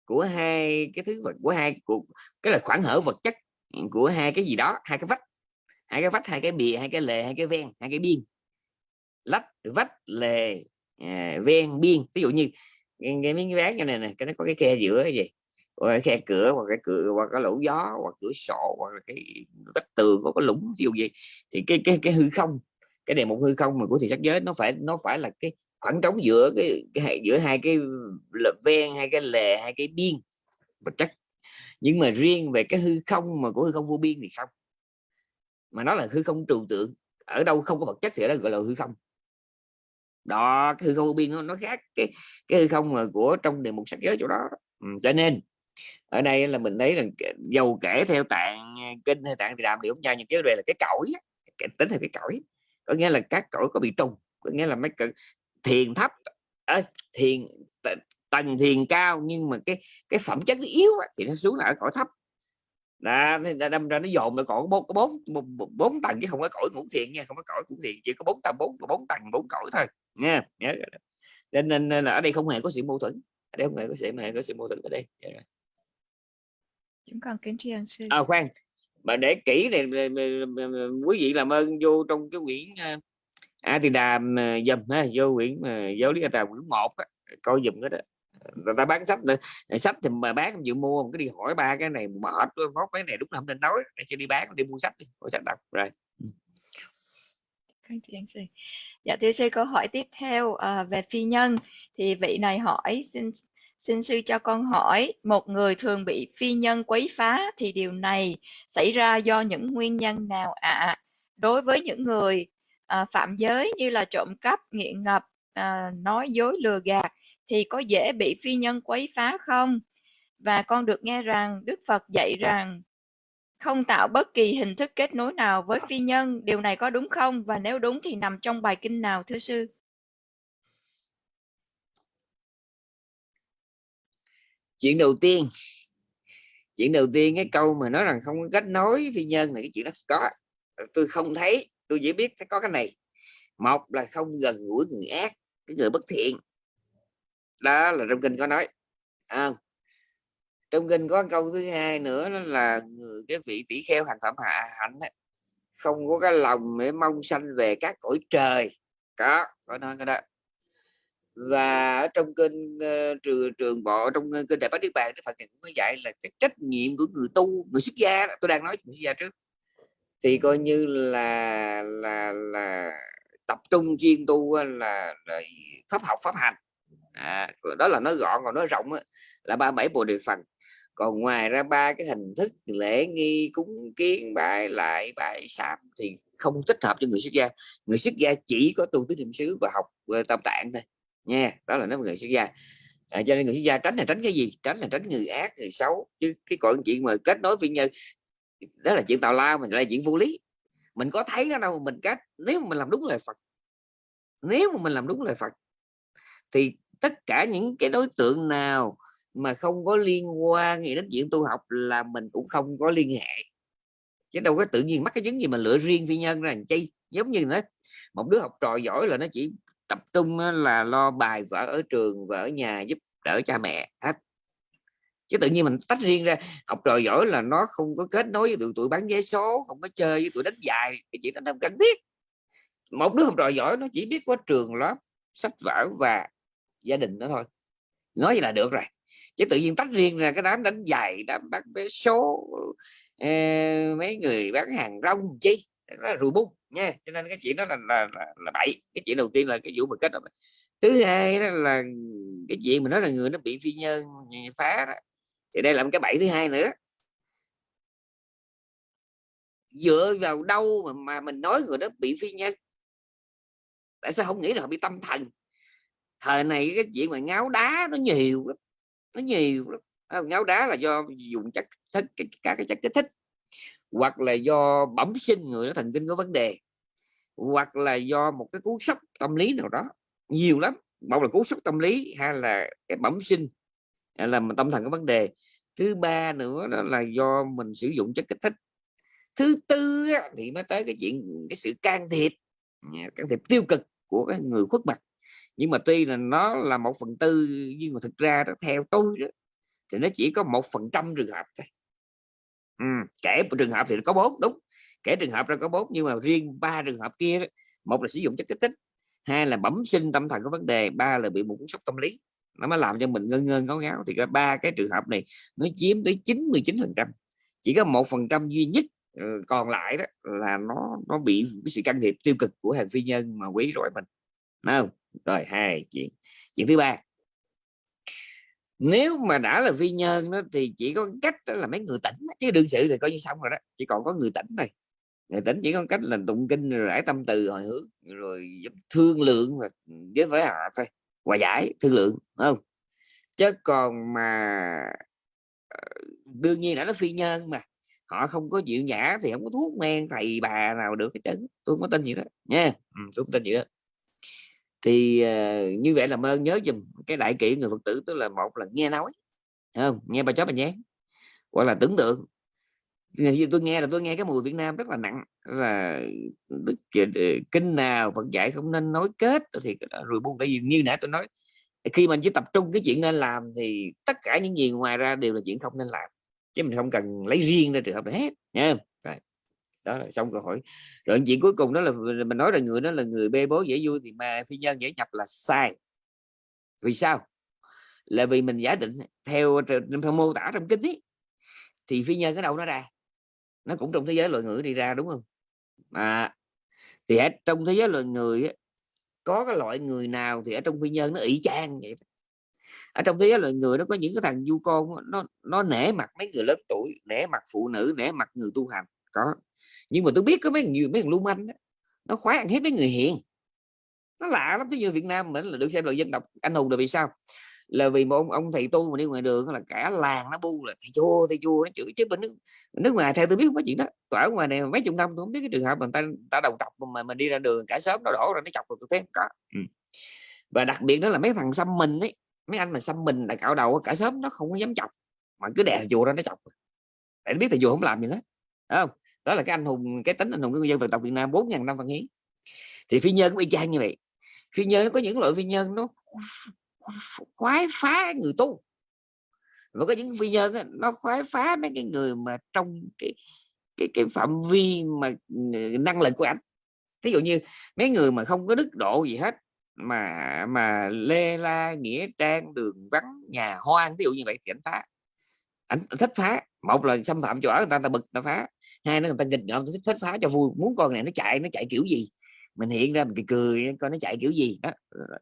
của hai cái thứ vật của hai của cái là khoảng hở vật chất của hai cái gì đó hai cái vách. Hai cái vách hai cái bìa hai cái lề hai cái ven hai cái biên lách vách lề à, ven biên. Ví dụ như cái miếng ván như này này cái nó có cái khe giữa cái gì? Hoặc khe cửa hoặc cái cửa hoặc cái lỗ gió hoặc cửa sổ hoặc là cái vách tường có cái lũng ví dụ gì thì cái cái cái hư không cái đề mục hư không mà của thị sắc giới nó phải nó phải là cái khoảng trống giữa cái, cái giữa hai cái ven hai cái lề hai cái biên. Vật chất nhưng mà riêng về cái hư không mà của hư không vô biên thì không. Mà nó là hư không trừu tượng ở đâu không có vật chất thì đó gọi là hư không đó cái hư không vô biên nó, nó khác cái cái hư không mà của trong đề mục sắc giới chỗ đó. Ừ, cho nên ở đây là mình thấy rằng dầu kể theo tạng ờ, kinh hay tạng thì đàm cũng nhau nhưng cái về là cái cõi cái tính là cái cõi có nghĩa là các cõi có bị trùng có nghĩa là mấy thiền thấp à, thiền tầng thiền cao nhưng mà cái cái phẩm chất nó yếu thì nó xuống là ở cõi thấp đã đâm ra nó dồn là còn bốn có bốn bốn tầng chứ không có cõi ngũ thiền nha không có cõi ngũ thiền chỉ có bốn tầng bốn bốn tầng bốn cõi thôi nha nhớ nên, nên, là ở đây không hề có sự mâu thuẫn ở đây không hề có sự hề có sự mâu thuẫn ở đây chúng con kính tri ân sư. À khoan mà để kỹ này quý vị làm ơn vô trong cái quyển a thì đàm dùm ha vô quyển giáo lý tà quyển một coi dùm cái đó người ta bán sách nữa. Sách thì mà bán không chịu mua cái đi hỏi ba cái này mệt mốt cái này đúng là không nên nói. Để cho đi bán đi mua sách đi mua sách đọc rồi. Ừ. Dạ thưa sư câu hỏi tiếp theo à, về phi nhân. Thì vị này hỏi xin xin sư cho con hỏi một người thường bị phi nhân quấy phá thì điều này xảy ra do những nguyên nhân nào ạ? À? đối với những người à, phạm giới như là trộm cắp nghiện ngập à, nói dối lừa gạt thì có dễ bị phi nhân quấy phá không? Và con được nghe rằng Đức Phật dạy rằng không tạo bất kỳ hình thức kết nối nào với phi nhân. Điều này có đúng không? Và nếu đúng thì nằm trong bài kinh nào, thưa sư? Chuyện đầu tiên chuyện đầu tiên, cái câu mà nói rằng không có kết nối phi nhân này cái chuyện đó có tôi không thấy, tôi chỉ biết có cái này một là không gần gũi người ác, cái người bất thiện đó là trong kinh có nói. À, trong kinh có câu thứ hai nữa đó là cái vị tỷ kheo hành phẩm hạ hạnh ấy, không có cái lòng để mong sanh về các cõi trời. Có có nói cái đó. Và ở trong kinh uh, trường trường bộ trong kinh đại bát niết bàn đức phật cũng có dạy là cái trách nhiệm của người tu người xuất gia tôi đang nói người xuất gia trước thì coi như là là là tập trung chuyên tu là, là pháp học pháp hành à, đó là nó gọn còn nó rộng á, là ba bảy bộ đề phần còn ngoài ra ba cái hình thức lễ nghi cúng kiến bài lại bài sám thì không thích hợp cho người xuất gia. Người xuất gia chỉ có tu tứ niệm xứ và học ờ, tam tâm tạng thôi nha. Đó là nó người xuất gia. À, cho nên người xuất gia tránh là tránh cái gì? Tránh là tránh người ác người xấu. Chứ cái còn chuyện mà kết nối với nhân đó là chuyện tào lao mình là chuyện vô lý. Mình có thấy nó đâu mình cách nếu mà mình làm đúng lời Phật nếu mà mình làm đúng lời Phật thì tất cả những cái đối tượng nào mà không có liên quan gì đến chuyện tu học là mình cũng không có liên hệ. Chứ đâu có tự nhiên mắc cái chứng gì mà lựa riêng phi nhân ra chi. Giống như nữa một đứa học trò giỏi là nó chỉ tập trung là lo bài vở ở trường và ở nhà giúp đỡ cha mẹ, hết. Chứ tự nhiên mình tách riêng ra, học trò giỏi là nó không có kết nối với tụi tụi bán vé số, không có chơi với tụi đánh dài cái chuyện đó không cần thiết. Một đứa học trò giỏi nó chỉ biết có trường lớp, sách vở và gia đình đó thôi. Nói vậy là được rồi. Chứ tự nhiên tách riêng ra cái đám đánh giày đám bán vé số eh, mấy người bán hàng rong chi? Nó là rùi bung nha. Cho nên cái chuyện đó là là, là, là bậy. Cái chuyện đầu tiên là cái vụ mà kết thứ hai đó là cái chuyện mà nói là người nó bị phi nhân phá đó. thì đây là một cái bẫy thứ hai nữa. Dựa vào đâu mà, mà mình nói người đó bị phi nhân tại sao không nghĩ là họ bị tâm thần? Thời này cái chuyện mà ngáo đá nó nhiều lắm, nó nhiều lắm. Ờ, ngáo đá là do dùng chất các cái chất kích thích, hoặc là do bẩm sinh người nó thần kinh có vấn đề, hoặc là do một cái cú sốc tâm lý nào đó. Nhiều lắm một là cú sốc tâm lý hay là cái bẩm sinh là tâm thần có vấn đề. Thứ ba nữa đó là do mình sử dụng chất kích thích. Thứ tư thì mới tới cái chuyện, cái sự can thiệp à, can thiệp tiêu cực của cái người khuất mặt nhưng mà tuy là nó là một phần tư nhưng mà thực ra đó, theo tôi đó, thì nó chỉ có một phần trăm trường hợp thôi. Ừ, kể một trường hợp thì nó có bốn đúng. Kể trường hợp ra có bốn nhưng mà riêng ba trường hợp kia đó, một là sử dụng chất kích thích hai là bẩm sinh tâm thần có vấn đề ba là bị một cú sốc tâm lý. Nó mới làm cho mình ngơ ngơ ngáo ngáo. Thì ba cái trường hợp này nó chiếm tới 99 phần trăm. Chỉ có một phần trăm duy nhất ờ, còn lại đó là nó nó bị cái sự can thiệp tiêu cực của hàng phi nhân mà quấy rối mình. Nào? không? Rồi hai chuyện chuyện thứ ba. Nếu mà đã là phi nhân đó thì chỉ có cách đó là mấy người tỉnh chứ đương sự thì coi như xong rồi đó chỉ còn có người tỉnh thôi. Người tỉnh chỉ có cách là tụng kinh rồi rải tâm từ hồi hướng rồi thương lượng và với với họ thôi hòa giải thương lượng không? Chứ còn mà ờ, đương nhiên đã là phi nhân mà họ không có chịu nhã thì không có thuốc men thầy bà nào được cái chấn tôi không có tin gì đó nha. Ừ, tôi không tin gì đó thì uh, như vậy là ơn nhớ dùm cái đại kỷ người phật tử tức là một là nghe nói không? Nghe bà chó bà nhé hoặc là tưởng tượng. Thì tôi nghe là tôi nghe cái mùi Việt Nam rất là nặng là đức ờ, ờ, kinh nào Phật dạy không nên nói kết thì rồi buông. Tại vì như nãy tôi nói khi mình chỉ tập trung cái chuyện nên làm thì tất cả những gì ngoài ra đều là chuyện không nên làm chứ mình không cần lấy riêng ra trường hợp này hết nha đó là xong câu hỏi. Rồi chuyện cuối cùng đó là mình nói là người đó là người bê bố dễ vui thì mà phi nhân dễ nhập là sai. Vì sao? Là vì mình giả định theo, theo mô tả trong kinh ấy, thì phi nhân cái đầu nó ra? Nó cũng trong thế giới loài người đi ra đúng không? À, thì ở trong thế giới loài người ấy, có cái loại người nào thì ở trong phi nhân nó ỷ chang vậy ở trong thế giới loài người nó có những cái thằng du con nó nó nể mặt mấy người lớn tuổi nể mặt phụ nữ nể mặt người tu hành. Có nhưng mà tôi biết có mấy người mấy thằng lưu manh đó, nó khoái ăn hết mấy người hiền. Nó lạ lắm chứ như Việt Nam mình là được xem là dân tộc anh hùng là vì sao? Là vì một ông, ông thầy tu mà đi ngoài đường là cả làng nó bu là thầy chua thầy chua nó chửi. Chứ bên nước nước ngoài theo tôi biết không có chuyện đó. Tôi ở ngoài này mấy chục năm tôi không biết cái trường hợp mà ta ta đầu tộc mà mình đi ra đường cả sớm nó đổ ra nó chọc rồi tôi thấy không có. Ừ. và đặc biệt đó là mấy thằng xăm mình ấy mấy anh mà xăm mình là cạo đầu cả sớm nó không có dám chọc. Mà cứ đè chùa ra nó chọc. Để biết thầy chùa không làm gì hết. Không đó là cái anh hùng, cái tính anh hùng của người dân dân tộc Việt Nam, bốn ngàn năm văn hiến. Thì phi nhân cũng y chang như vậy. Phi nhân nó có những loại phi nhân nó khoái phá người tu. Và có những phi nhân nó khoái phá mấy cái người mà trong cái cái cái phạm vi mà ừ, năng lực của anh ví dụ như mấy người mà không có đức độ gì hết, mà mà lê la, nghĩa trang, đường vắng, nhà hoang ví dụ như vậy thì anh phá. Anh thích phá. Một là xâm phạm chỗ ở, người ta ta bực ta phá hai nó người ta nhìn ngợm thích, thích phá cho vui muốn con này nó chạy nó chạy kiểu gì? Mình hiện ra mình cười, cười coi nó chạy kiểu gì? Đó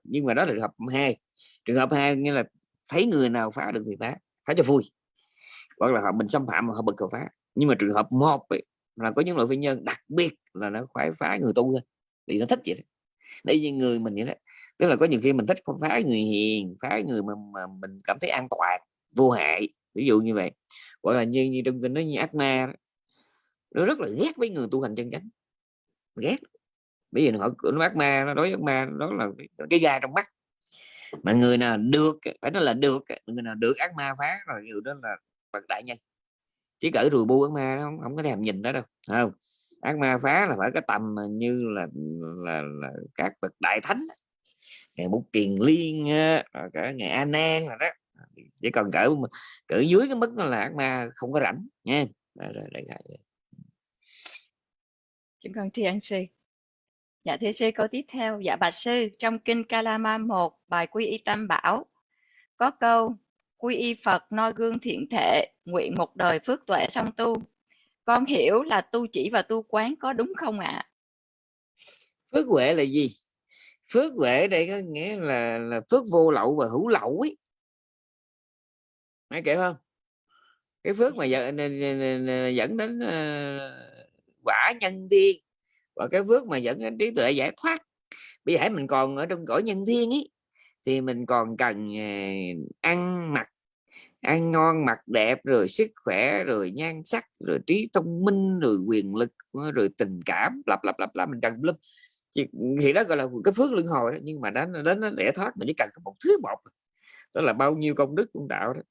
nhưng mà đó là trường hợp hai. Trường hợp hai nghĩa là thấy người nào phá được thì phá phá cho vui. Hoặc là họ mình xâm phạm mà họ bực cầu phá. Nhưng mà trường hợp một ấy, là có những loại phi nhân đặc biệt là nó khoái phá người tu thôi vì nó thích vậy đây như người mình vậy đó. Tức là có nhiều khi mình thích phá người hiền phá người mà, mà mình cảm thấy an toàn vô hại ví dụ như vậy. Gọi là như, như trong kinh nói như ác ma đó, nó rất là ghét với người tu hành chân chánh. Ghét. Bây giờ họ nó ác ma nó đối ác ma đó là cái gai trong mắt. Mà người nào được phải nói là được người nào được ác ma phá rồi người đó là bậc đại nhân. Chỉ cỡ rùi bu ác ma nó không, không có thèm nhìn đó đâu không? Ác ma phá là phải cái tầm như là là, là các bậc đại thánh ngày bút kiền liên cả ngày a nan là đó. Chỉ còn cỡ cỡ dưới cái mức là ác ma không có rảnh nha. Rồi, rồi, rồi, rồi. Chúng con tri ân sư. Dạ thưa sư câu tiếp theo. Dạ bạch sư trong kinh Kalama 1 bài quy y tam bảo có câu quy y Phật noi gương thiện thệ nguyện một đời phước tuệ song tu. Con hiểu là tu chỉ và tu quán có đúng không ạ? À? Phước huệ là gì? Phước huệ đây có nghĩa là là phước vô lậu và hữu lậu ấy. Nghe kể không? Cái phước mà dẫn, dẫn đến ờ, quả nhân thiên và cái phước mà dẫn đến trí tuệ giải thoát. Bây giờ mình còn ở trong cõi nhân thiên ấy thì mình còn cần ờ, ăn mặc, ăn ngon, mặc đẹp, rồi sức khỏe, rồi nhan sắc, rồi trí thông minh, rồi quyền lực, rồi tình cảm, lặp lặp lặp lặp, mình cần lắm thì đó gọi là cái phước luân hồi đó. nhưng mà đến đến nó để thoát, mình chỉ cần có một thứ một đó là bao nhiêu công đức cũng tạo đó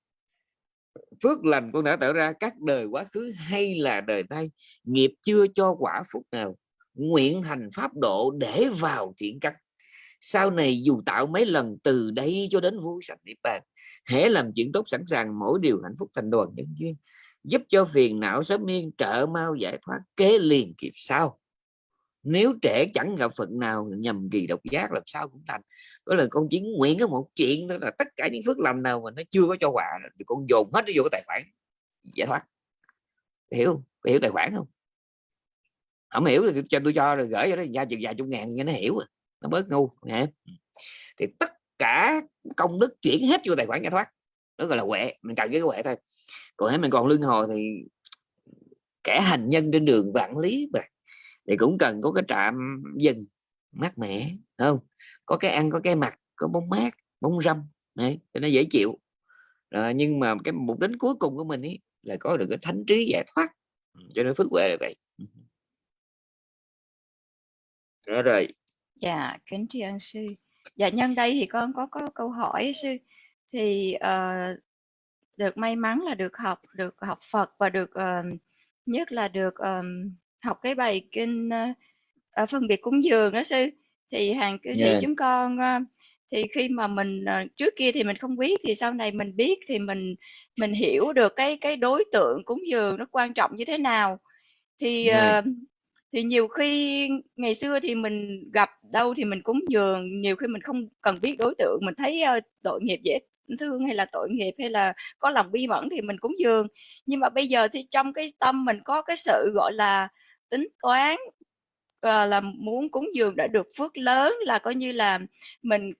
phước lành con đã tạo ra, các đời quá khứ hay là đời nay, nghiệp chưa cho quả phúc nào, nguyện hành pháp độ để vào thiện căn. Sau này dù tạo mấy lần từ đây cho đến vô sạch niết bàn, hễ làm chuyện tốt sẵn sàng, mỗi điều hạnh phúc thành đoàn nhân duyên, giúp cho phiền não sớm yên, trợ mau giải thoát, kế liền kịp sau nếu trẻ chẳng gặp phận nào, nhầm kỳ độc giác làm sao cũng thành. Đó là con chỉ nguyện có một chuyện đó là tất cả những phước lành nào mà nó chưa có cho quà thì con dồn hết nó vô cái tài khoản, giải thoát. Hiểu không? Hiểu tài khoản không? Không hiểu thì cho tôi cho rồi gửi cho nó ra chừng vài chục ngàn cho nó hiểu à, nó bớt ngu hả ừ. thì tất cả công đức chuyển hết vô tài khoản giải thoát. Đó gọi là huệ, mình cần cái huệ thôi. Còn nếu mình còn lương hồi thì kẻ hành nhân trên đường vạn lý mà thì cũng cần có cái trạm dừng mát mẻ không? Có cái ăn có cái mặt có bóng mát bóng râm đấy cho nó dễ chịu. À, nhưng mà cái mục đích cuối cùng của mình ấy là có được cái thánh trí giải thoát ừ, cho nên phước huệ là vậy. Đó rồi. Dạ kính tri ân sư. Dạ nhân đây thì con có có câu hỏi sư. Thì uh, được may mắn là được học được học Phật và được uh, nhất là được um, học cái bài kinh uh, phân biệt cúng dường đó sư thì hàng cư sĩ yeah. chúng con uh, thì khi mà mình uh, trước kia thì mình không biết thì sau này mình biết thì mình mình hiểu được cái cái đối tượng cúng dường nó quan trọng như thế nào thì yeah. uh, thì nhiều khi ngày xưa thì mình gặp đâu thì mình cúng dường nhiều khi mình không cần biết đối tượng mình thấy uh, tội nghiệp dễ thương hay là tội nghiệp hay là có lòng bi mẫn thì mình cúng dường nhưng mà bây giờ thì trong cái tâm mình có cái sự gọi là tính toán uh, là muốn cúng dường đã được phước lớn là coi như là mình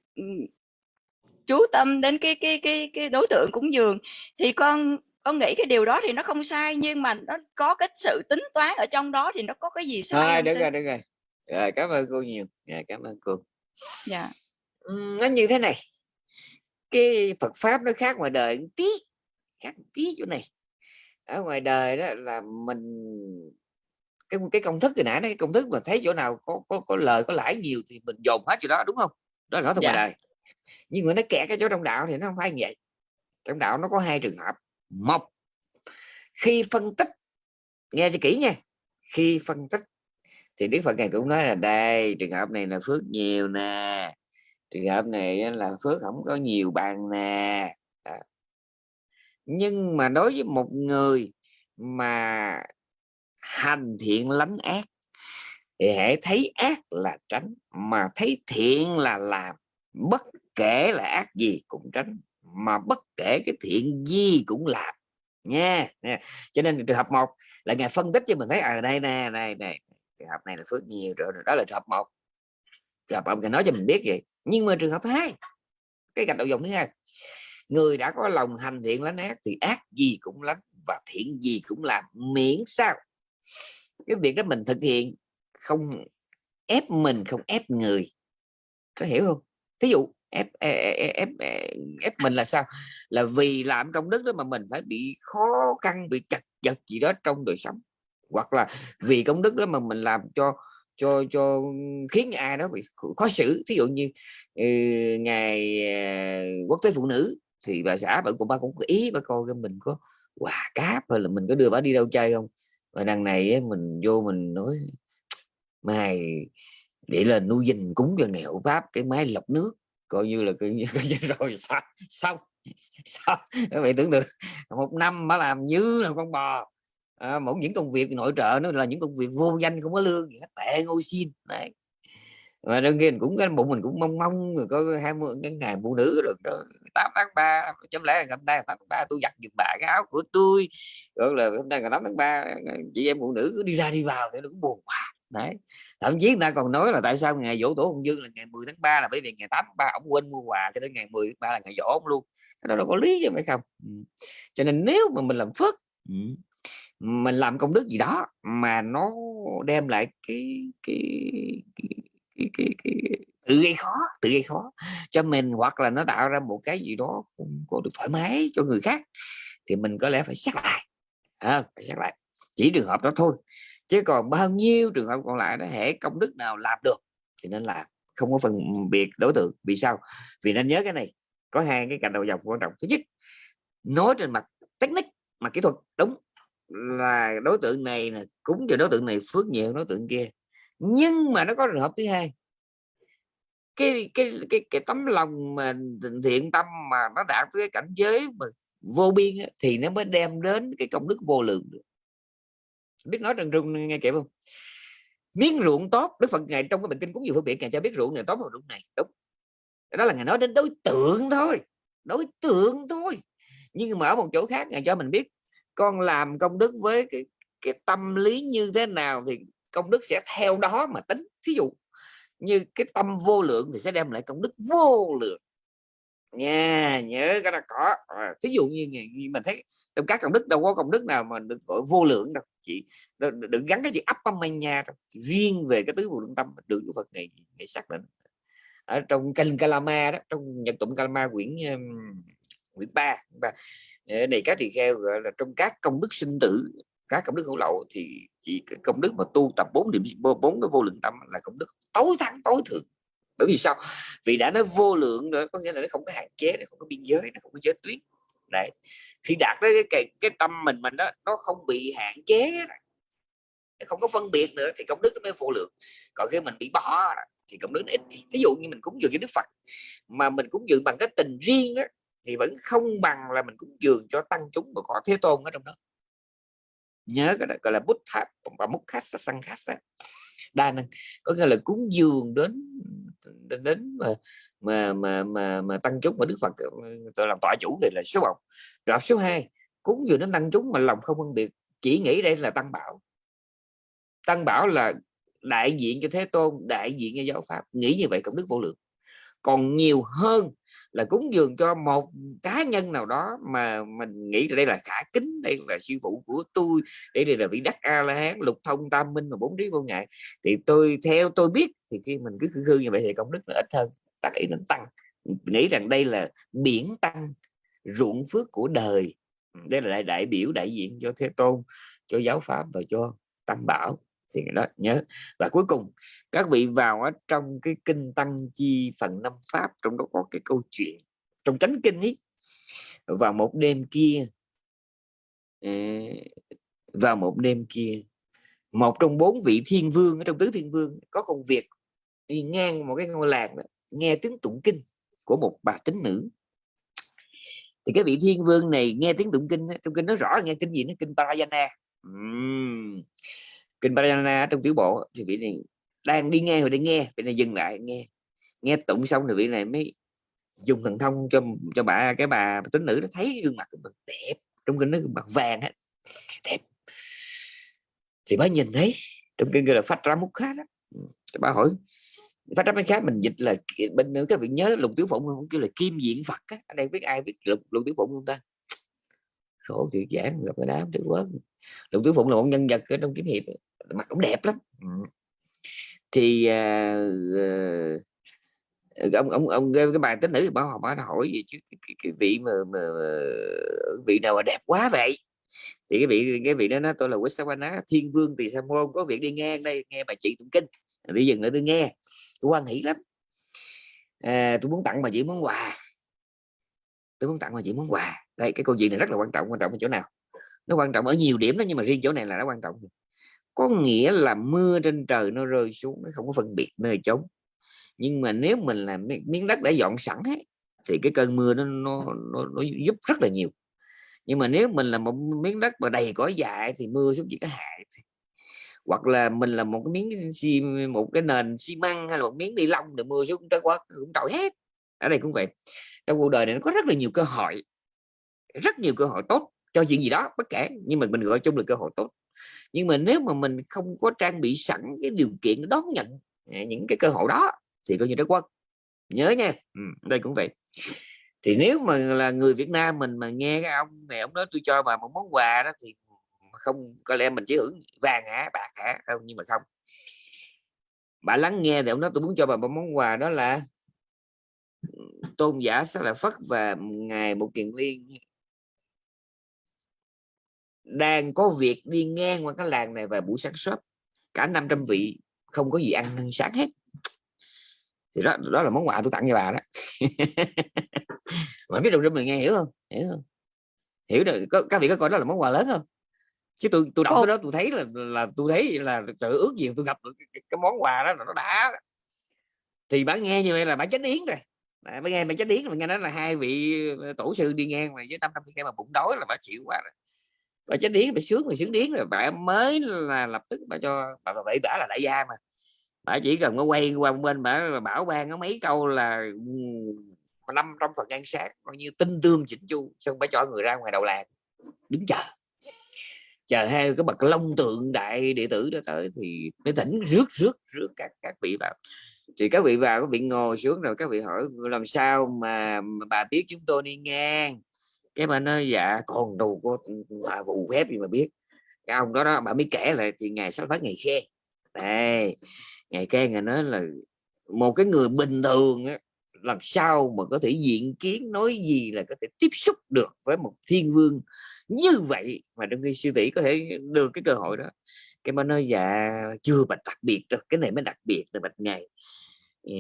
chú tâm đến cái cái cái cái đối tượng cúng dường. Thì con con nghĩ cái điều đó thì nó không sai nhưng mà nó có cái sự tính toán ở trong đó thì nó có cái gì sai được sư? rồi được rồi. Rồi cảm ơn cô nhiều. Dạ, cảm ơn cô. Dạ. Uhm, nó như thế này. Cái Phật pháp nó khác ngoài đời một tí khác một tí chỗ này. Ở ngoài đời đó là mình cái cái công thức từ nãy cái công thức mà thấy chỗ nào có có có lời có lãi nhiều thì mình dồn hết chỗ đó đúng không? Đó là nói thật Dạ. đời. Nhưng mà nó kẹt cái chỗ trong đạo thì nó không phải như vậy. Trong đạo nó có hai trường hợp. Một khi phân tích nghe cho kỹ nha khi phân tích thì Đức Phật ngài cũng nói là đây trường hợp này là phước nhiều nè trường hợp này là phước không có nhiều bằng nè. À. nhưng mà đối với một người mà hành thiện lánh ác. Thì hãy thấy ác là tránh, mà thấy thiện là làm. Bất kể là ác gì cũng tránh, mà bất kể cái thiện gì cũng làm. Nha nha. cho nên trường hợp một là ngài phân tích cho mình thấy ở đây nè này này trường hợp này là phước nhiều rồi đó là trường hợp một. Trường hợp ông ngài nói cho mình biết vậy. Nhưng mà trường hợp hai, cái gạch đầu dòng thứ hai, người đã có lòng hành thiện lánh ác thì ác gì cũng lánh và thiện gì cũng làm. Miễn sao cái việc đó mình thực hiện không ép mình không ép người. Có hiểu không? Thí dụ ép ép, ép, ép mình là sao? Là vì làm công đức đó mà mình phải bị khó khăn bị chặt vật gì đó trong đời sống. Hoặc là vì công đức đó mà mình làm cho cho cho khiến ai đó bị khó xử. Thí dụ như ừ, ngày uh, quốc tế phụ nữ thì bà xã bà cũng ba cũng có ý bà coi cái mình có quà cáp hay là mình có đưa bà đi đâu chơi không? và đằng này ấy, mình vô mình nói mày để lên nuôi dinh cúng cho nghèo pháp cái máy lọc nước. Coi như là coi như rồi xong xong xong các bạn tưởng tượng một năm mà làm như là con bò. À, mỗi những công việc nội trợ nó là những công việc vô danh không có lương gì hết tệ ngôi xin này và đương nhiên cũng cái bụng mình cũng mong mong rồi có hai mươi cái ngày phụ nữ rồi 18 tháng 3 chấm lẽ là hôm nay là tháng 3 tôi giặt giùm bà cái áo của tôi. Rồi là hôm nay là 8 tháng 3 chị em phụ nữ cứ đi ra đi vào thì nó cũng buồn quá. Đấy. Thậm chí người ta còn nói là tại sao ngày dỗ tổ ông dương là ngày 10 tháng 3 là bởi vì ngày 8 tháng 3 ông quên mua quà cho đến ngày 10 tháng 3 là ngày dỗ ông luôn. Cái đó đâu có lý chứ phải không? Ừ. Cho nên nếu mà mình làm phước ừ. mình làm công đức gì đó mà nó đem lại cái cái cái cái, cái, cái tự gây khó tự gây khó cho mình hoặc là nó tạo ra một cái gì đó không có được thoải mái cho người khác thì mình có lẽ phải xét lại. À, phải xét lại. Chỉ trường hợp đó thôi chứ còn bao nhiêu trường hợp còn lại nó hệ công đức nào làm được thì nên là không có phân biệt đối tượng. Vì sao? Vì nên nhớ cái này có hai cái cạnh đầu dòng quan trọng. Thứ nhất nói trên mặt technique mặt kỹ thuật đúng là đối tượng này là cúng cho đối tượng này phước nhiều đối tượng kia. Nhưng mà nó có trường hợp thứ hai cái cái cái cái tấm lòng mà thiện tâm mà nó đạt tới cái cảnh giới mà vô biên ấy, thì nó mới đem đến cái công đức vô lượng được. Biết nói trần trung nghe kịp không? Miếng ruộng tốt đức phật ngày trong cái bệnh kinh cũng nhiều phân biệt ngài cho biết ruộng này tốt và ruộng này. Đúng. Đó là ngài nói đến đối tượng thôi đối tượng thôi. Nhưng mà ở một chỗ khác ngài cho mình biết con làm công đức với cái cái tâm lý như thế nào thì công đức sẽ theo đó mà tính. Thí dụ như cái tâm vô lượng thì sẽ đem lại công đức vô lượng. Nha nhớ cái đó có. À, dụ như, như mình thấy trong các công đức đâu có công đức nào mà được gọi vô lượng đâu. Chị đừng gắn cái gì ấp âm nha riêng về cái tứ vô lượng tâm được Đức Phật này này xác định. Ở trong kinh Kalama đó trong nhật tụng Kalama quyển quyển ba ờ, này các thì kheo gọi là trong các công đức sinh tử các công đức hữu lậu thì chỉ cái công đức mà tu tập bốn điểm bốn cái vô lượng tâm là công đức tối thắng tối thượng. Bởi vì sao? Vì đã nói vô lượng rồi có nghĩa là nó không có hạn chế nó không có biên giới nó không có giới tuyến. Đấy, khi đạt tới cái, cái cái tâm mình mình đó nó không bị hạn chế không có phân biệt nữa thì công đức nó mới vô lượng. Còn khi mình bị bỏ thì công đức nó ít. Ví dụ như mình cúng dường cho đức phật mà mình cúng dường bằng cái tình riêng đó, thì vẫn không bằng là mình cúng dường cho tăng chúng mà có thế tôn ở trong đó nhớ cái đó gọi là bút tháp và múc khách sang khách đa năng có nghĩa là cúng dường đến đến mà mà mà mà, mà tăng chúng mà đức phật tôi làm tọa chủ thì là số một. Gặp số 2 cúng dường đến tăng chúng mà lòng không phân biệt chỉ nghĩ đây là tăng bảo. Tăng bảo là đại diện cho thế tôn đại diện cho giáo pháp nghĩ như vậy công đức vô lượng. Còn nhiều hơn là cúng dường cho một cá nhân nào đó mà mình nghĩ đây là khả kính đây là sư phụ của tôi đây, đây là vị đắc a la hán lục thông tam minh và bốn trí vô ngại. Thì tôi theo tôi biết thì khi mình cứ khư khư như vậy thì công đức là ít hơn ta ý đến tăng. Nghĩ rằng đây là biển tăng ruộng phước của đời. Đây là đại, đại biểu đại diện cho thế tôn cho giáo pháp và cho tăng bảo thì đó nhớ. Và cuối cùng các vị vào ở trong cái kinh tăng chi phần năm pháp trong đó có cái câu chuyện trong chánh kinh ấy vào một đêm kia vào một đêm kia một trong bốn vị thiên vương ở trong tứ thiên vương có công việc đi ngang một cái ngôi làng đó, nghe tiếng tụng kinh của một bà tính nữ. Thì cái vị thiên vương này nghe tiếng tụng kinh trong kinh nó rõ nghe kinh gì nó kinh Parayana. Uhm kinh Parana trong tiểu bộ thì vị này đang đi nghe rồi đi nghe vị này dừng lại nghe. Nghe tụng xong thì vị này mới dùng thần thông cho cho bà cái bà tính nữ nó thấy gương mặt của mình đẹp trong kinh nó gương mặt vàng hết đẹp. Thì bà nhìn thấy trong kinh gọi là phát ra mút khác đó. Ừ, thì bà hỏi phát ra mút khác mình dịch là bên nữa các vị nhớ lục tiểu phụng không? Kêu là kim diện phật á ở đây biết ai biết lục, lục tiểu phụng không ta? Khổ thiệt giảng gặp cái đám trước quá lục tiểu phụng là một nhân vật ở trong kiếm hiệp mặt cũng đẹp lắm. Thì uh, ông ông ông cái bài tính nữ bảo họ bảo hỏi gì chứ cái, cái, cái vị mà, mà, vị nào mà đẹp quá vậy? Thì cái vị cái vị đó nói tôi là Wissawana thiên vương thì sa môn có việc đi nghe đây nghe bà chị tụng kinh. Đi dừng lại tôi nghe tôi quan hỷ lắm. À, tôi muốn tặng bà chị món quà. Tôi muốn tặng bà chị món quà đây cái câu chuyện này rất là quan trọng quan trọng ở chỗ nào? Nó quan trọng ở nhiều điểm đó nhưng mà riêng chỗ này là nó quan trọng có nghĩa là mưa trên trời nó rơi xuống nó không có phân biệt nơi trống nhưng mà nếu mình là miếng đất đã dọn sẵn ấy, thì cái cơn mưa nó, nó, nó, nó giúp rất là nhiều. Nhưng mà nếu mình là một miếng đất mà đầy cỏ dại thì mưa xuống chỉ có hại hoặc là mình là một cái miếng xi một cái nền xi măng hay là một miếng ni lông thì mưa xuống trái quá cũng trội hết. Ở đây cũng vậy. Trong cuộc đời này nó có rất là nhiều cơ hội rất nhiều cơ hội tốt cho chuyện gì đó bất kể nhưng mà mình gọi chung là cơ hội tốt. Nhưng mà nếu mà mình không có trang bị sẵn cái điều kiện đón nhận à, những cái cơ hội đó thì coi như trái quất. Nhớ nha. Ừ, đây cũng vậy. Thì nếu mà là người Việt Nam mình mà nghe cái ông này ông nói tôi cho bà một món quà đó thì không có lẽ mình chỉ hưởng vàng hả bạc hả không nhưng mà không. Bà lắng nghe thì ông nói tôi muốn cho bà một món quà đó là ừ, tôn giả sẽ là phất và ngài một kiền liên đang có việc đi ngang qua cái làng này vào buổi sáng sớm. Cả 500 vị không có gì ăn sáng hết. Thì đó đó là món quà tôi tặng cho bà đó. Mà biết đồng trong mình nghe hiểu không? Hiểu không? Hiểu được có, các vị có coi đó là món quà lớn không? Chứ tôi tôi đọc cái đó tôi thấy là là tôi thấy là tự ước gì tôi gặp được cái, cái món quà đó là nó đã thì bà nghe như vậy là bà chết điếng rồi. Bà nghe bà chết điếng mà nghe nói là hai vị tổ sư đi ngang mà với năm trăm mà bụng đói là bà chịu quá rồi bà chết điếng bà sướng mà sướng điếng rồi bà mới là lập tức bà cho bà, bà vậy bả là đại gia mà. Bà chỉ cần nó quay qua bên bà bảo ban có mấy câu là năm trong phần ăn sáng coi như tinh tương chỉnh chu xong bà cho người ra ngoài đầu làng? Đứng chờ. Chờ hai cái bậc long tượng đại đệ tử đó tới thì mới tỉnh rước rước rước các các vị vào. Thì các vị vào các vị ngồi xuống rồi các vị hỏi làm sao mà, mà bà biết chúng tôi đi ngang? Cái bà nói dạ còn đồ có bà vụ phép gì mà biết. Cái ông đó đó bà mới kể lại thì ngày sáu phát ngày khe. Đây ngày khe ngày nói là một cái người bình thường á, làm sao mà có thể diện kiến nói gì là có thể tiếp xúc được với một thiên vương như vậy mà trong khi sư tỷ có thể được cái cơ hội đó. Cái mà nói dạ chưa bạch đặc biệt rồi cái này mới đặc biệt là bạch ngày. Ờ,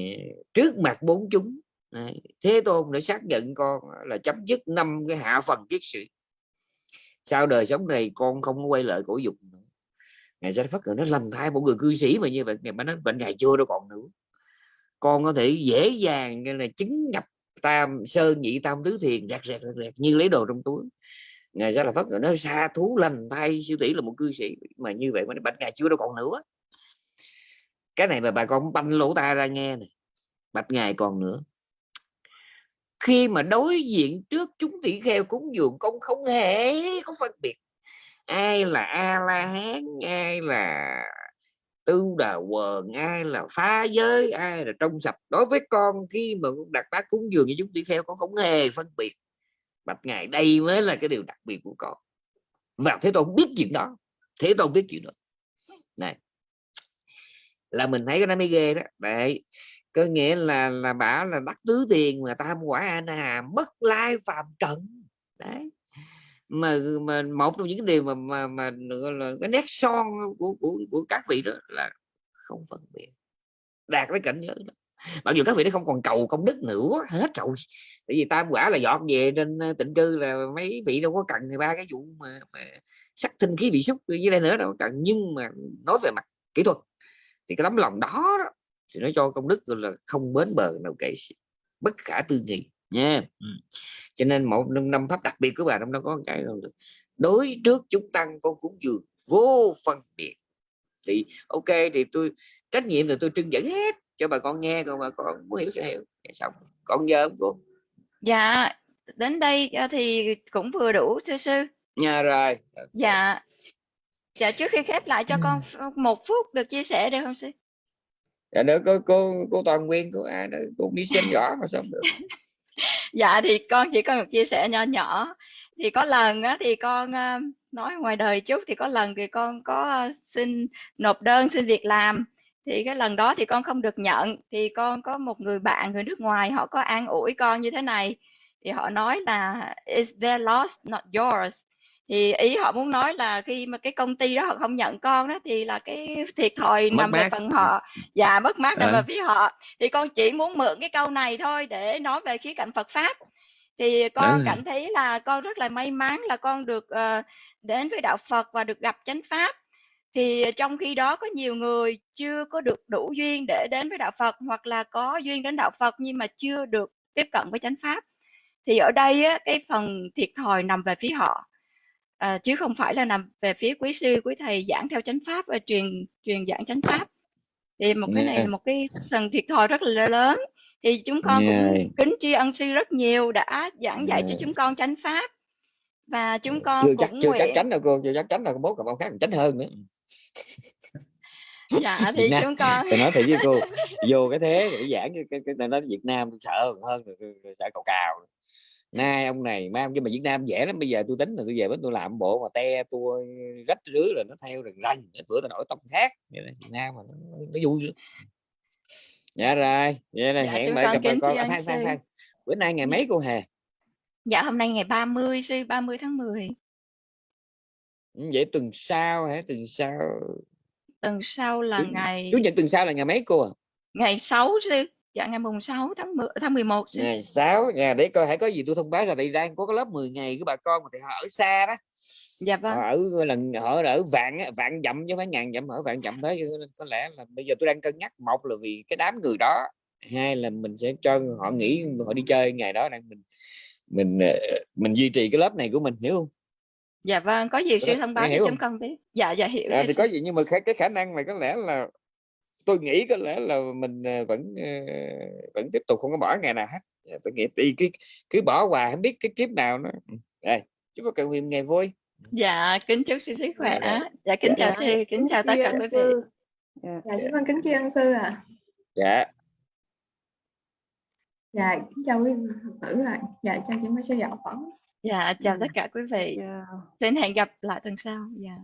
trước mặt bốn chúng thế tôn để xác nhận con là chấm dứt năm cái hạ phần kiết sĩ sau đời sống này con không quay lại cổ dục nữa. Ngày sẽ phát nó lành thai một người cư sĩ mà như vậy ngày mà nói bệnh ngày chưa đâu còn nữa. Con có thể dễ dàng là chứng nhập tam sơn nhị tam tứ thiền rạc rạc rạc, rạc như lấy đồ trong túi. Ngày ra là phát nó xa thú lành thay sư tỷ là một cư sĩ mà như vậy mà bệnh ngày chưa đâu còn nữa. Cái này mà bà con banh lỗ tai ra nghe này bạch ngài còn nữa khi mà đối diện trước chúng tỷ kheo cúng dường con không hề có phân biệt. Ai là a la hán, ai là tư đà quần, ai là phá giới, ai là trong sạch. Đối với con, khi mà đặt bát cúng dường như chúng tỷ kheo, con không hề phân biệt. Bạch ngài đây mới là cái điều đặc biệt của con. Và thế tôn biết chuyện đó. Thế tôn biết chuyện đó. Này, là mình thấy cái nó mới ghê đó. Đấy có nghĩa là là bảo là đắc tứ tiền mà tam quả an na bất lai phàm trần. Đấy. Mà mà một trong những cái điều mà mà mà là cái nét son của của của các vị đó là không phân biệt. Đạt cái cảnh giới đó. Mặc dù các vị nó không còn cầu công đức nữa hết rồi. Tại vì tam quả là dọn về trên tịnh cư là mấy vị đâu có cần thì ba cái vụ mà, mà sắc thinh khí bị xúc dưới đây nữa đâu cần. Nhưng mà nói về mặt kỹ thuật thì cái tấm lòng đó, đó thì nó cho công đức là không bến bờ nào kể bất khả tư nghị nha. Ừ. cho nên một năm, năm pháp đặc biệt của bà trong đó có cái đối trước chúng tăng con cúng dường vô phân biệt. Thì ok thì tôi trách nhiệm là tôi trưng dẫn hết cho bà con nghe còn bà con muốn hiểu sẽ hiểu. Dạ, xong. Con nhớ cô? Dạ đến đây thì cũng vừa đủ thưa sư. Nha rồi. Dạ. Dạ trước khi khép lại cho con một phút được chia sẻ được không sư dạ nữa cô cô cô toàn nguyên cô ai đó cô đi xem rõ mà sao được. Dạ thì con chỉ có một chia sẻ nhỏ nhỏ. Thì có lần á, thì con ờ, nói ngoài đời chút thì có lần thì con có ờ, xin nộp đơn xin việc làm. Thì cái lần đó thì con không được nhận. Thì con có một người bạn người nước ngoài họ có an ủi con như thế này. Thì họ nói là is their loss not yours? Thì ý họ muốn nói là khi mà cái công ty đó họ không nhận con đó thì là cái thiệt thòi mất nằm mát. về phần họ và mất mát nằm à. về phía họ thì con chỉ muốn mượn cái câu này thôi để nói về khía cạnh Phật pháp thì con à. cảm thấy là con rất là may mắn là con được uh, đến với đạo Phật và được gặp chánh pháp thì trong khi đó có nhiều người chưa có được đủ duyên để đến với đạo Phật hoặc là có duyên đến đạo Phật nhưng mà chưa được tiếp cận với chánh pháp thì ở đây á, cái phần thiệt thòi nằm về phía họ à, chứ không phải là nằm về phía quý sư quý thầy giảng theo chánh pháp và truyền truyền giảng chánh pháp. Thì một cái này là một cái phần thiệt thòi rất là lớn. Thì chúng con yeah. cũng kính tri ân sư rất nhiều đã giảng dạy yeah. cho chúng con chánh pháp. Và chúng con chưa cũng chắc chưa nguyện... chắc chắn đâu cô chưa chắc chắn đâu bố còn ông khác chánh hơn nữa. Dạ thì Nam, chúng con tôi nói thật với cô vô cái thế để giảng cái cái, cái nói Việt Nam tôi sợ hơn rồi sợ cầu cào nay ông này mai ông kia mà Việt Nam dễ lắm bây giờ tôi tính là tôi về bên tôi làm bộ mà te tôi rách rưới là nó theo rần rành bữa tôi đổi tông khác. Vậy là Việt Nam mà nó, nó vui dạ rồi vậy là dạ, hẹn lại gặp con à, phan phan phan bữa nay ngày mấy cô Hà? Dạ hôm nay ngày 30 sư 30 tháng 10 ừ, vậy tuần sau hả? Tuần sau tuần sau là chủ, ngày chủ nhật tuần sau là ngày mấy cô à? Ngày 6 sư dạ ngày mùng 6 tháng 10, tháng 11 sư. ngày 6 nhà để coi hãy có gì tôi thông báo là đây đang có cái lớp 10 ngày của bà con mà thì họ ở xa đó. Dạ vâng. Họ ở là họ ở vạn vạn dặm chứ phải ngàn dặm ở vạn dặm thế nên có lẽ là bây giờ tôi đang cân nhắc một là vì cái đám người đó hai là mình sẽ cho họ nghỉ họ đi chơi ngày đó đang mình mình ờ, mình duy trì cái lớp này của mình hiểu không? Dạ vâng có gì thể- thông báo cho chúng con biết. Dạ dạ hiểu à, rồi thì có gì nhưng mà cái, cái khả năng này có lẽ là tôi nghĩ có lẽ là mình ờ, vẫn ờ, vẫn tiếp tục không có bỏ ngày nào hết. Dạ, tôi nghĩ thì cứ cứ bỏ hoài không biết cái kiếp nào nó Ừ. đây chúc các nguyện ngày vui. Dạ kính chúc sư sức khỏe. Dạ, dạ. Kính chào Dạ, sư kính chào tất cả quý vị. Dạ, Dạ, chúng con kính tri sư ạ. dạ. Dạ, kính chào quý vị Phật tử ạ. Dạ, chào chị Mai sư dạo phỏng. dạ chào Ừ. tất cả quý vị. Xin hẹn gặp lại tuần sau. Dạ